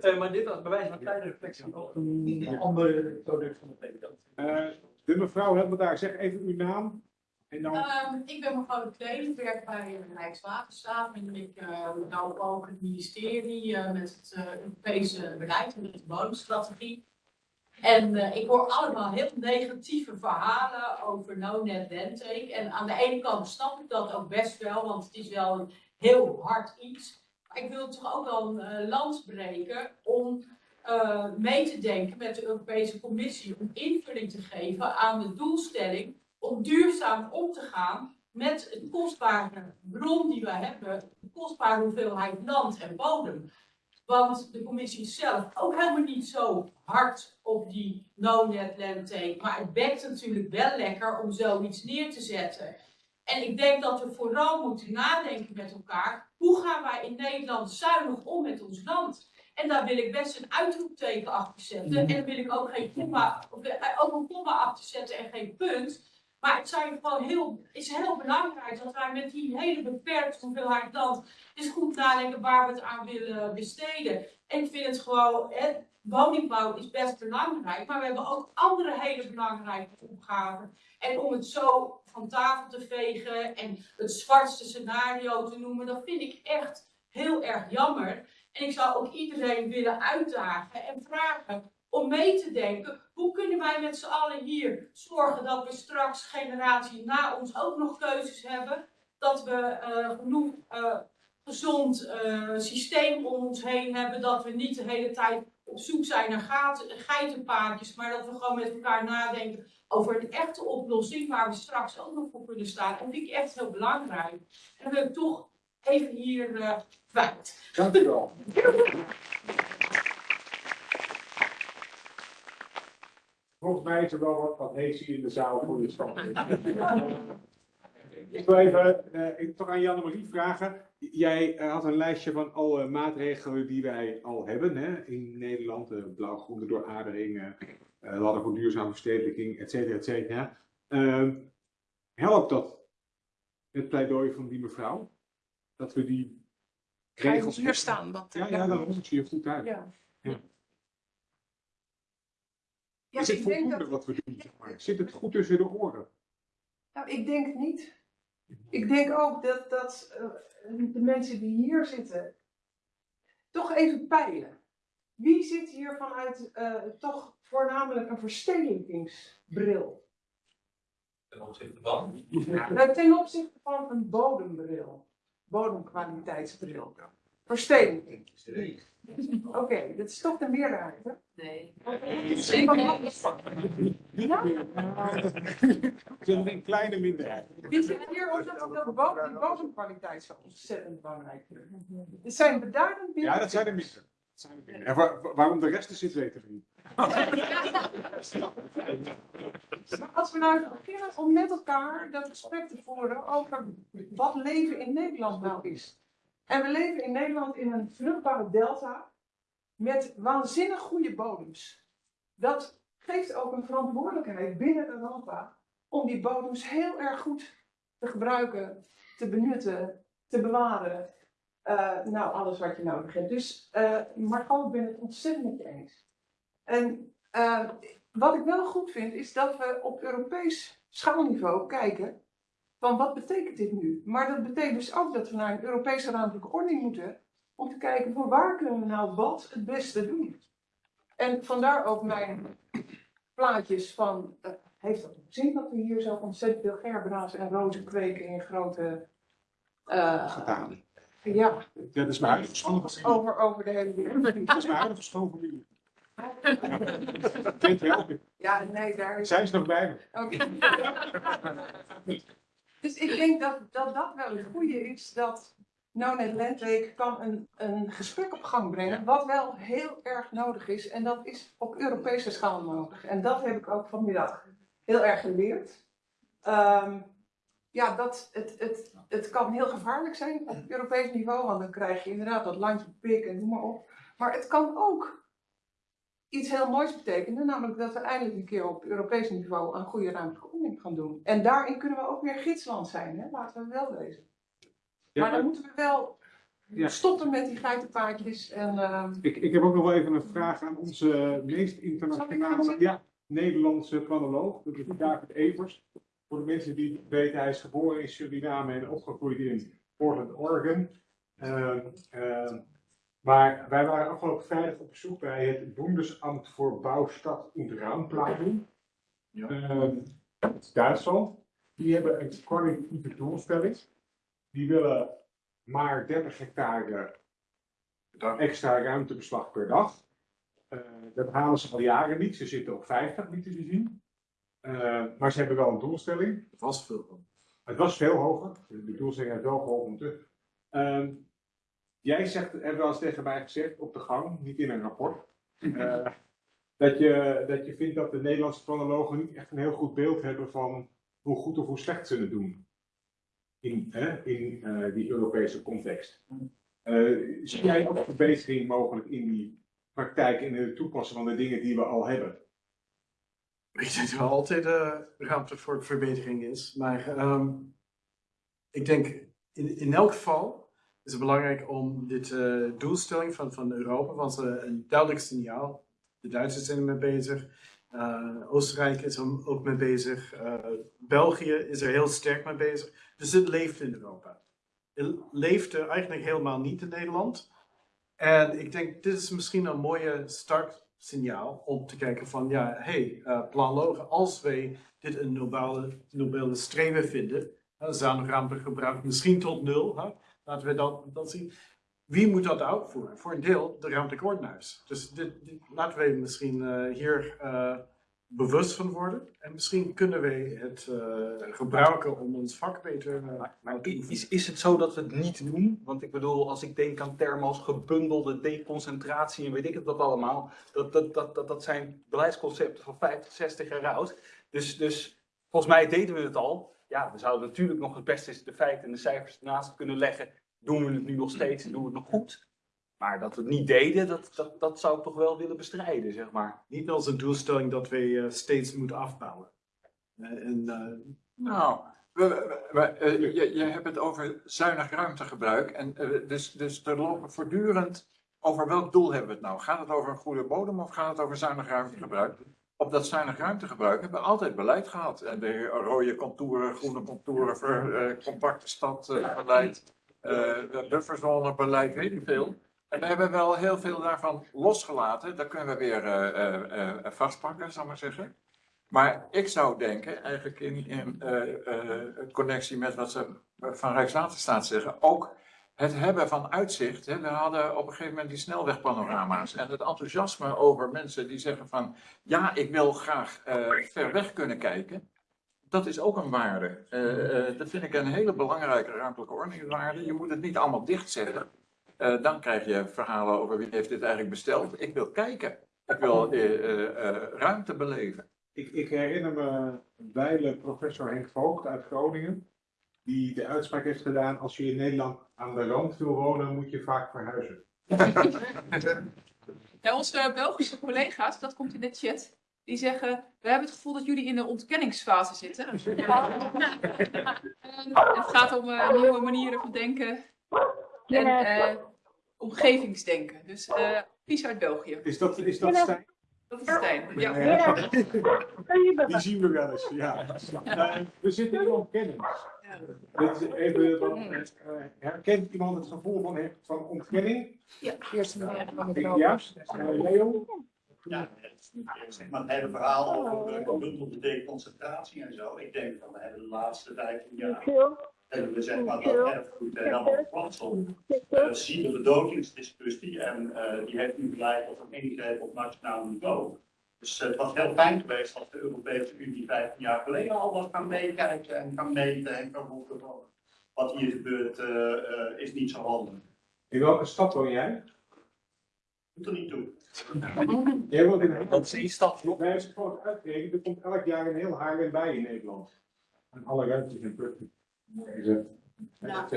O: uh, maar dit was bij wijze van kleine reflectie op een andere product van de.
A: Uh, de mevrouw daar, zeg even uw naam.
R: Um, ik ben mevrouw de Kleen, ik werk bij Rijkswaterstaat en ik uh, nou ook het ministerie uh, met het Europese beleid en met de bodemstrategie. En ik hoor allemaal heel negatieve verhalen over no-net landtake. En aan de ene kant snap ik dat ook best wel, want het is wel een heel hard iets. Maar ik wil toch ook wel een lans breken om mee te denken met de Europese Commissie. Om invulling te geven aan de doelstelling om duurzaam om te gaan met het kostbare bron die we hebben. De kostbare hoeveelheid land en bodem. Want de commissie is zelf ook helemaal niet zo hard op die no-net landtake. Maar het bekt natuurlijk wel lekker om zoiets neer te zetten. En ik denk dat we vooral moeten nadenken met elkaar. Hoe gaan wij in Nederland zuinig om met ons land? En daar wil ik best een uitroepteken achter zetten. En daar wil ik ook geen komma, ook een komma achter zetten en geen punt. Maar het zijn gewoon heel, is heel belangrijk dat wij met die hele beperkte hoeveelheid land eens goed nadenken waar we het aan willen besteden. En ik vind het gewoon, hè, woningbouw is best belangrijk, maar we hebben ook andere hele belangrijke opgaven. En om het zo van tafel te vegen en het zwartste scenario te noemen, dat vind ik echt heel erg jammer. En ik zou ook iedereen willen uitdagen en vragen om mee te denken, hoe kunnen wij met z'n allen hier zorgen dat we straks generatie na ons ook nog keuzes hebben, dat we uh, genoeg uh, gezond uh, systeem om ons heen hebben, dat we niet de hele tijd op zoek zijn naar gaten, geitenpaadjes, maar dat we gewoon met elkaar nadenken over een echte oplossing waar we straks ook nog voor kunnen staan. En dat vind ik echt heel belangrijk. En dan wil ik toch even hier eh kwijt.
A: Dank u wel. Volgens mij is er wel wat hier in de zaal voor de stand. Ik wil even eh, ik toch aan Janne-Marie vragen. Jij eh, had een lijstje van alle maatregelen die wij al hebben hè, in Nederland. de blauw-groene dooradering, eh ladder voor duurzame verstedelijking, et cetera, et cetera. Ehm, helpt dat, het pleidooi van die mevrouw? Dat we die
K: Ga je
A: regels...
K: hier staan? Want,
A: Ja, ja, dan zie je goed uit.
K: Ja.
A: Ja.
K: Ja,
A: is het
K: ik denk
A: voldoende
K: dat-
A: wat we doen? Zeg maar? Zit het goed tussen de oren?
K: Nou, ik denk het niet. Ik denk ook dat, dat eh, de mensen die hier zitten toch even peilen. Wie zit hier vanuit eh, toch voornamelijk een verstedelijkingsbril?
E: Ten opzichte van.
K: Nou, ten opzichte van een bodembril, bodemkwaliteitsbril. Verstedelijking. Oké, dat is toch de meerderheid, hè?
B: Nee.
K: Ja?
A: Ik ben een kleine minderheid.
K: Zit hier omdat de bodem, die bodemkwaliteit zo ontzettend belangrijk is? Het zijn beduidend minder.
A: Ja, dat zijn er minder. Dat er. En waar- waar- waarom de rest er zit, weten we niet.
K: Maar als we nou beginnen om met elkaar dat gesprek te voeren over wat leven in Nederland nou is. En we leven in Nederland in een vruchtbare delta met waanzinnig goede bodems. Dat geeft ook een verantwoordelijkheid binnen Europa om die bodems heel erg goed te gebruiken, te benutten, te bewaren. Eh, nou, alles wat je nodig hebt. Dus, eh Margot, ik ben het ontzettend met je eens. En eh, wat ik wel goed vind, is dat we op Europees schaalniveau kijken van wat betekent dit nu? Maar dat betekent dus ook dat we naar een Europese ruimtelijke ordening moeten om te kijken van waar kunnen we nou wat het beste doen. En vandaar ook mijn plaatjes van, eh, heeft dat zin dat we hier zo ontzettend veel gerbena's en rozen kweken in grote... eh,
A: Gedaan.
K: ja,
A: Ja, dat is huidige schoonfamilie.
K: over, over de hele wereld.
A: Dat is mijn huidige schoonfamilie. Wel?
K: Ja, nee, daar is...
A: Zijn ze nog bij me?
K: Oké. dus ik denk dat, dat dat wel het goede is, dat NoNet Landweek kan een, een gesprek op gang brengen, wat wel heel erg nodig is. En dat is op Europese schaal nodig. En dat heb ik ook vanmiddag heel erg geleerd. Ehm, ja, dat het, het, het kan heel gevaarlijk zijn op Europees niveau, want dan krijg je inderdaad dat landje pik en noem maar op. Maar het kan ook iets heel moois betekenen, namelijk dat we eindelijk een keer op Europees niveau een goede ruimtelijke ordening gaan doen. En daarin kunnen we ook weer gidsland zijn, hè? laten we wel wezen.
A: Ja,
K: maar dan moeten we wel
A: Ja.
K: stoppen met die geitenpaadjes en... ehm,
A: Ik, ik heb ook nog wel even een vraag aan onze meest internationale ja, Nederlandse planoloog. Dat is David Evers. Voor de mensen die het weten, hij is geboren in Suriname en opgegroeid in Portland, Oregon. Ehm, ehm, maar wij waren afgelopen vrijdag op bezoek bij het Bundesamt voor Bouwstad und Raumplanung. Ehm, Duitsland. Die hebben een kwalitatieve doelstelling. Die willen maar 30 hectare extra ruimtebeslag per dag. Eh, dat halen ze al jaren niet. Ze zitten op 50, niet te zien. Eh, maar ze hebben wel een doelstelling.
I: Het was veel.
A: Het was veel hoger. De doelstelling heeft wel geholpen. Jij zegt, heb wel eens tegen mij gezegd op de gang, niet in een rapport, eh, dat, je, dat je vindt dat de Nederlandse planologen niet echt een heel goed beeld hebben van hoe goed of hoe slecht ze het doen in, hè, in eh, die Europese context. Eh, zie jij ook verbetering mogelijk in die praktijk en in het toepassen van de dingen die we al hebben?
I: Ik denk dat er altijd eh, ruimte voor verbetering is. Maar ehm, ik denk in, in elk geval is het belangrijk om dit eh, doelstelling van, van Europa, want uh, een duidelijk signaal. De Duitsers zijn ermee bezig. Uh, Oostenrijk is er ook mee bezig. België is er heel sterk mee bezig. Dus het leeft in Europa. Het leeft er eigenlijk helemaal niet in Nederland. En ik denk, dit is misschien een mooie startsignaal om te kijken van, ja, hey, uh, planlogen, als wij dit een nobele, nobele streven vinden, uh, zuinigruimte gebruik misschien tot nul, laten we dat, dat zien. Wie moet dat uitvoeren? Voor een deel de ruimtelijke ordenaars. Dus dit, dit, laten we misschien uh, hier bewust van worden. En misschien kunnen wij het eh, gebruiken om ons vak beter uh,
O: Maar is, is het zo dat we het niet doen? Want ik bedoel, als ik denk aan termen als gebundelde deconcentratie en weet ik het wat allemaal, dat, dat, dat, dat, dat zijn beleidsconcepten van 50, 60 jaar oud. Dus, dus volgens mij deden we het al. Ja, we zouden natuurlijk nog het beste de feiten en de cijfers ernaast kunnen leggen. Doen we het nu nog steeds? Doen we het nog goed? Maar dat we het niet deden, dat, dat, dat zou ik toch wel willen bestrijden, zeg maar.
I: Niet als een doelstelling dat we uh, steeds moeten afbouwen. Uh, en, uh...
S: Nou, we, we, we, je, je hebt het over zuinig ruimtegebruik. En, dus, dus er lopen voortdurend over welk doel hebben we het nou? Gaat het over een goede bodem of gaat het over zuinig ruimtegebruik? Op dat zuinig ruimtegebruik hebben we altijd beleid gehad. En de rode contouren, groene contouren, ver, compacte stadbeleid, bufferzonebeleid, weet ik veel. En we hebben wel heel veel daarvan losgelaten. Dat kunnen we weer uh, uh, uh, vastpakken, zal ik maar zeggen. Maar ik zou denken, eigenlijk in, in connectie met wat ze van Rijkswaterstaat zeggen, ook het hebben van uitzicht. Hè. We hadden op een gegeven moment die snelwegpanorama's en het enthousiasme over mensen die zeggen van, ja, ik wil graag ver weg kunnen kijken. Dat is ook een waarde. dat vind ik een hele belangrijke ruimtelijke ordeningswaarde. Je moet het niet allemaal dichtzetten. Dan krijg je verhalen over wie heeft dit eigenlijk besteld. Ik wil kijken. Ik wil ruimte beleven.
A: Ik, ik, herinner me wijle professor Henk Voogd uit Groningen. Die de uitspraak heeft gedaan, als je in Nederland aan de rand wil wonen, moet je vaak verhuizen.
B: ja, onze Belgische collega's, dat komt in de chat, die zeggen, we hebben het gevoel dat jullie in de ontkenningsfase zitten. het gaat om nieuwe manieren van denken. En uh, omgevingsdenken. Dus uh, Pies uit België.
A: Is dat, is dat Stijn?
B: Dat is Stijn, ja.
A: ja. Die zien we wel eens, ja. We zitten in ontkenning. Ja. Dit is even wat, uh, herkent iemand het gevoel van, van ontkenning?
G: Ja, eerst
A: ja. ja. Leo?
T: Ja, zeg maar het hele verhaal over gebundelde deconcentratie en zo. Ik denk van we hebben de laatste 15 jaar hebben we zeg maar dat erfgoed helemaal verkwanseld. Uh, zien de bedovingsdiscussie en uh, die heeft nu geleid tot een ingreep op nationaal niveau. Dus uh, het was heel fijn geweest als de Europese Unie 15 jaar geleden al was gaan meekijken en gaan meten en gaan roepen van wat hier gebeurt is niet zo handig.
A: In welke stad woon jij?
T: Doet er niet toe.
A: Jij woont in een
O: Dat is één stad.
A: Gewoon uitrekent, er komt elk jaar een heel Haarlem bij in Nederland. En alle ruimtes in Putten.
R: Ja,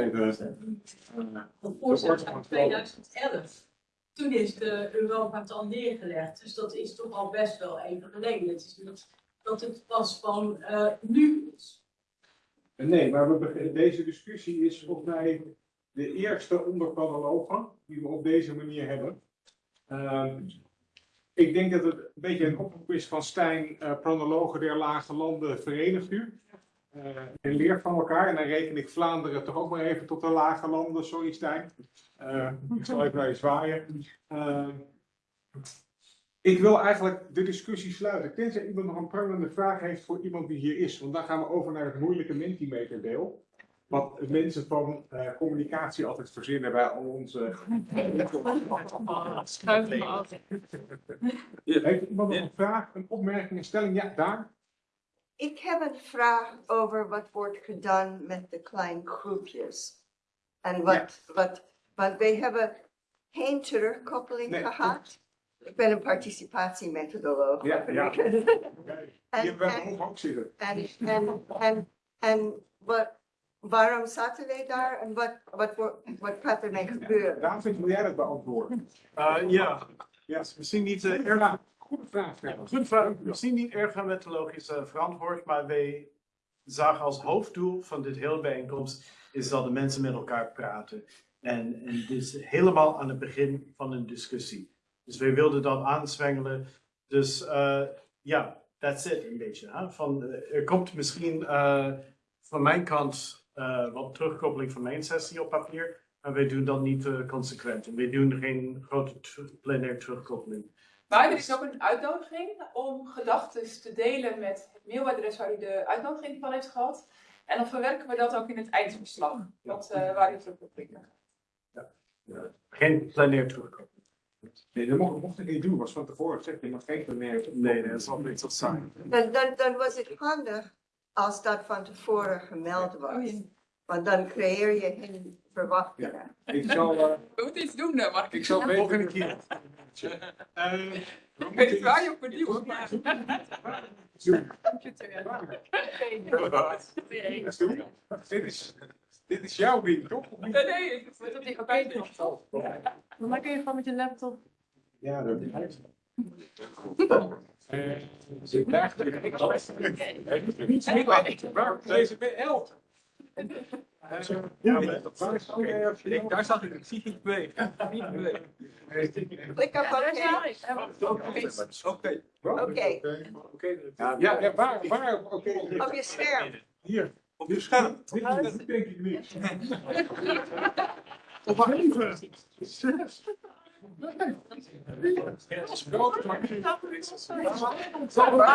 R: voorstel van 2011. Toen is de Europa het al neergelegd, dus dat is toch al best wel even geleden. Het is niet dat het pas van uh, nu is.
A: Nee, maar we, deze discussie is volgens mij de eerste onderpanologen die we op deze manier hebben. Uh, ik denk dat het een beetje een oproep is van Stijn, uh, der lage landen verenigt u. Uh, en leert van elkaar. En dan reken ik Vlaanderen toch ook maar even tot de lage landen. Sorry Stijn. Uh, ik zal even naar je zwaaien. Uh, ik wil eigenlijk de discussie sluiten. Tenzij iemand nog een prangende vraag heeft voor iemand die hier is. Want dan gaan we over naar het moeilijke Mentimeter deel. Wat mensen van communicatie altijd verzinnen bij al onze. Heeft iemand nog een vraag, een opmerking, een stelling? Ja, daar.
G: Ik heb een vraag over wat wordt gedaan met de kleine groepjes. En wat, ja. wat, want wij hebben geen terugkoppeling nee, gehad. Ik ben een participatiemethodoloog.
A: Ja, ja.
G: en,
A: Je bent ook zitten.
G: En, en, en, en wat, waarom zaten wij daar en wat, wat, wat gaat er mee gebeuren?
A: David, wil jij dat beantwoorden?
I: Uh, ja. ja, misschien niet uh, erg.
A: Goede vraag.
I: Goede vraag. Misschien niet erg methodologisch uh, verantwoord, maar wij zagen als hoofddoel van dit hele bijeenkomst is dat de mensen met elkaar praten. En, en dit is helemaal aan het begin van een discussie. Dus wij wilden dat aanzwengelen. Dus uh, ja, that's it een beetje. Hè? Van, uh, er komt misschien uh, van mijn kant wat terugkoppeling van mijn sessie op papier. Maar wij doen dat niet consequent. En wij doen geen grote plenaire terugkoppeling.
B: Maar er is ook een uitnodiging om gedachten te delen met het mailadres waar u de uitnodiging van heeft gehad. En dan verwerken we dat ook in het eindverslag, wat, uh, waar u terug op klikken.
I: Ja. ja. Geen planeer terugkomen.
A: Nee, dat mocht, mocht ik niet doen, was van tevoren gezegd, je mag geen bemerking.
P: Nee, dat zal niet zo zijn.
U: Dan, dan, dan was het handig als dat van tevoren gemeld was. Want dan creëer je geen verwachtingen.
A: Ik zal, eh,
B: We moeten iets doen, hè, Mark.
A: ik zal weten. Volgende keer. Eh, we moeten
B: waar je
A: iets-
B: op maar...
A: Dit is, dit is jouw ding, toch?
B: Nee, nee, ik zit op die oké.
L: Maar kun je gewoon met je laptop.
A: Ja, dat is Eh, ze krijgt er Waar deze bij elf?
Q: Ja, maar dat is oké. Ik- Daar zag ik, ik zie niet bewegen. Niet bewegen.
U: Klik op oké.
A: Oké.
U: Oké.
A: Ja, ja, waar, waar, oké.
U: Op je scherm.
A: Hier, op je scherm. Dit denk ik niet. Op even. Zes. Dat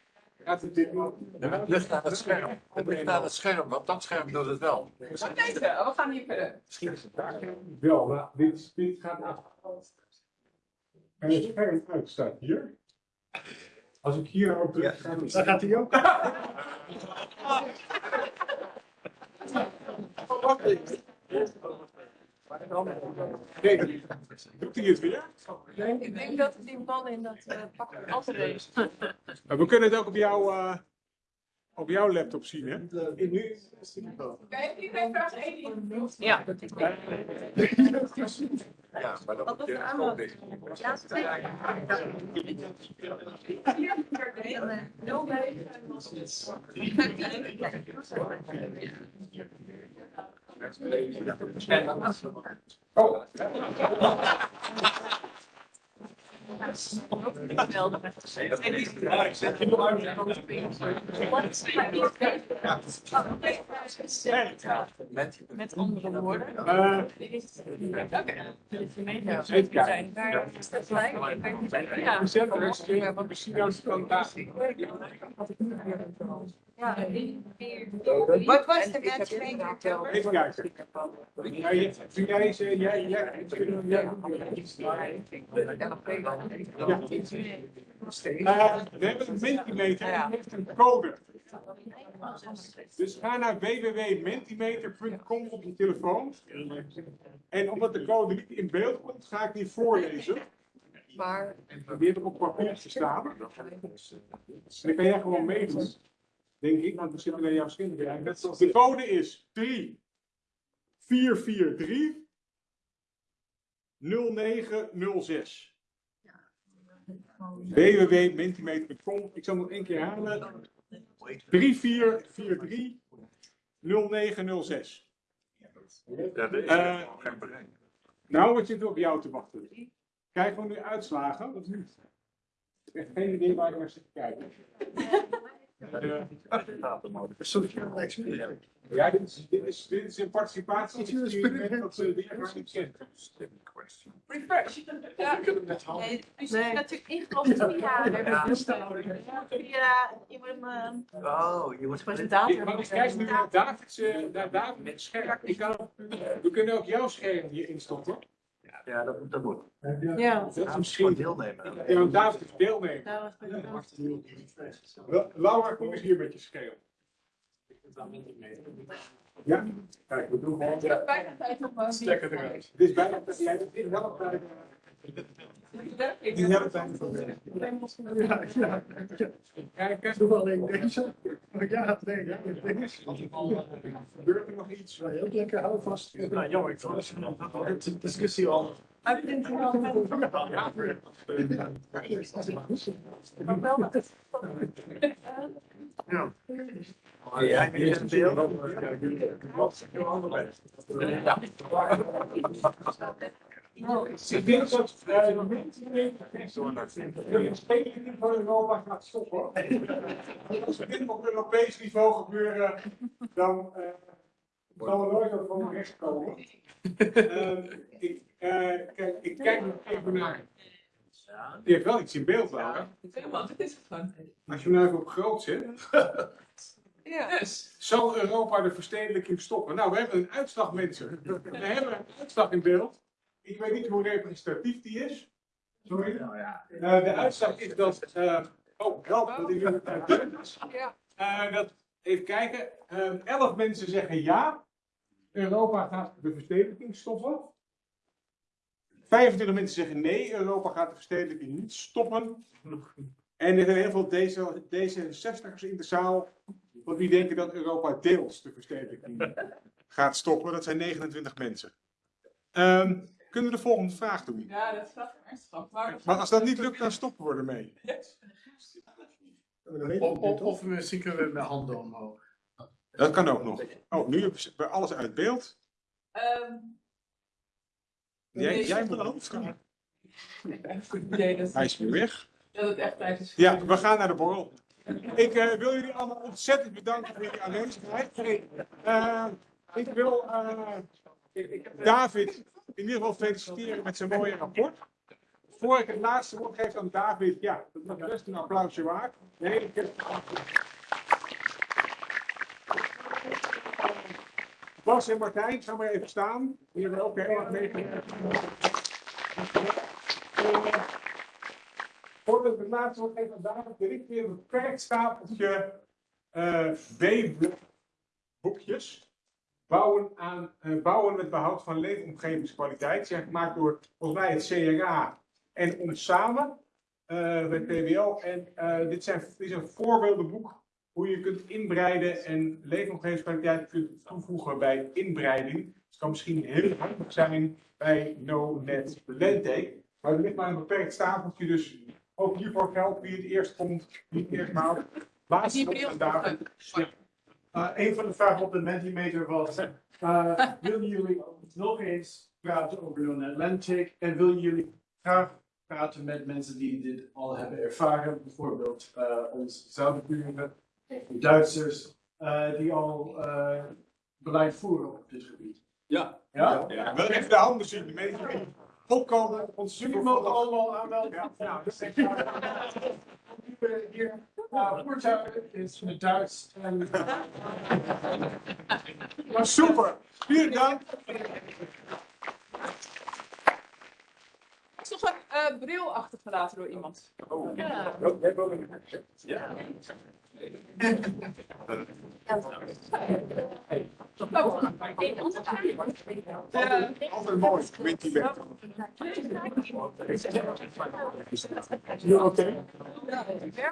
B: Het
S: ligt aan het scherm. Het ligt aan het scherm, want dat scherm doet het wel.
B: Wat deze? We gaan hier verder.
A: Misschien is het daar. Wel, maar dit, dit gaat af. En het scherm uit staat hier. Als ik hier op druk, het-
N: Dan gaat hij ook.
A: doet hij het weer?
L: Ik denk dat die man in dat uh, pak altijd is.
A: Maar we kunnen het ook op jouw, eh, op jouw laptop zien, hè? Nu
B: Kijk, iedereen vraagt één ding.
L: Ja.
S: Ja, maar dat moet je ook
L: aanbod?
S: dicht.
L: Ja, negen was het.
A: Oh.
L: Met andere woorden.
A: Eh,
L: Oké.
A: Even kijken.
L: Daar is dat gelijk.
A: Ja, er is weer wat
U: was de matchmaker?
A: Even kijken. Ja, je- Vind jij ze, jij, jij, jij, We hebben een Mentimeter en die heeft een code. Dus ga naar www.mentimeter.com op je telefoon. En omdat de code niet in beeld komt, ga ik die voorlezen.
U: Maar
A: Die heb ik op papier staan. En dan kan jij gewoon meedoen. Denk ik, want we zitten naar jouw kijken. De code is 3 443 0906. www.mentimeter.com. Ik zal nog één keer halen. 3443 0906.
S: Dat is
A: Eh,
S: geen bereik.
A: nou, wat zit er op jou te wachten? Krijgen we nu uitslagen of niet? Ik heb geen idee waar ik naar zit te kijken. Eh, Ja, dit is, dit is, dit is een participatie. Dat ze die echt niet kent.
B: Refresh. Ja.
G: Nee, je is natuurlijk ingelogd via, via, je eh,
Q: Oh, je moet
G: presentator.
A: Maar ik kijk nu naar David's, eh, naar David's scherm. Ik kan, we kunnen ook jouw scherm hier instoppen.
Q: Ja, dat, dat moet.
G: Ja.
A: Dat is misschien.
Q: deelnemen.
A: Ja, David is Wel- Laura, kom eens hier met je scherm. Ja, kijk, we doen gewoon.
B: Ja, bijna tijd om, eh,
A: Stekker eruit. Het is bijna tijd. Jij bent in helft tijd. In helft tijd van werk.
N: Ja, ja.
A: Kijk.
N: Doe alleen deze. Ja, nee, ja, deze.
A: Gebeurt er nog iets?
N: Ja, heel lekker, hou vast. Nou, jammer, ik vond de discussie al.
G: Het wel
N: Ja,
G: Maar wel met het.
N: Ja.
Q: Ja, is een beeld.
N: Ja.
A: Ik denk dat eh, de mensen van Europa gaat stoppen. Als we dit op Europees niveau gebeuren, dan eh, zal er nooit wat van recht komen. Ehm, ik, eh, kijk, ik kijk nog even naar. Je hebt wel iets in beeld, Laura.
B: Helemaal, dit is het gewoon.
A: Als je nou even op groot zit.
B: Ja.
A: Zal Europa de verstedelijking stoppen? Nou, we hebben een uitslag, mensen. We hebben een uitslag in beeld. Ik weet niet hoe representatief die is. Sorry. Eh, de uitslag is dat. eh, oh, help, dat is is. Eh, dat, even kijken. Eh, elf mensen zeggen ja. Europa gaat de verstedelijking stoppen. 25 mensen zeggen nee, Europa gaat de verstedelijking niet stoppen. En er zijn heel veel D66'ers in de zaal. Want die denken dat Europa deels de verstedelijking gaat stoppen. Dat zijn 29 mensen. Ehm, kunnen we de volgende vraag doen?
B: Ja, dat staat er ernstig. Maar,
A: Maar als dat niet lukt, dan stoppen we ermee.
N: Of, of, of misschien kunnen we met handen omhoog.
A: Dat kan ook nog. Oh, nu hebben we alles uit beeld.
B: Ehm,
A: Jij, jij moet gaan. Hij is weer weg.
B: dat het echt tijd is.
A: Ja, we gaan naar de borrel. Ik eh, wil jullie allemaal ontzettend bedanken voor jullie aanwezigheid. Eh, ik wil eh, David in ieder geval feliciteren met zijn mooie rapport. Voor ik het laatste woord geef aan David, ja, dat was best een applausje waard. Nee, ik heb... Bas en Martijn, ga maar even staan. Die hebben ook heel erg meegewerkt. Het laatste wil ik weer een beperkt stapeltje eh B-boekjes. Bouwen, aan, eh, bouwen met behoud van leefomgevingskwaliteit. Zijn gemaakt door volgens mij het CRA en ons samen eh bij PWL. En dit, zijn, dit is een voorbeeldenboek hoe je kunt inbreiden en leefomgevingskwaliteit kunt toevoegen bij inbreiding. Het kan misschien heel handig zijn bij no-net. Maar er ligt maar een beperkt stapeltje, dus ook hiervoor geldt wie het eerst komt, wie het eerst maalt. Laatste. Ja.
I: Uh, een van de vragen op de Mentimeter was, uh, willen jullie nog eens praten over No Atlantic en willen jullie graag praten met mensen die dit al hebben ervaren, bijvoorbeeld uh, onze Zuiderburen, de Duitsers, uh, die al uh, beleid voeren op dit gebied.
A: Ja.
I: Ja?
A: ja. Wil even de handen zien, de die opkomen. Ons
I: Jullie mogen allemaal aanmelden. Ja. Nou, dus ik hier uh, voertuigen is in het Duits. En,
A: Maar super, vielen dank.
B: Er is nog een eh, bril achtergelaten door iemand.
A: Oh.
B: Ja.
A: Ja. Altijd mooi, met die weg. You okay? Ja,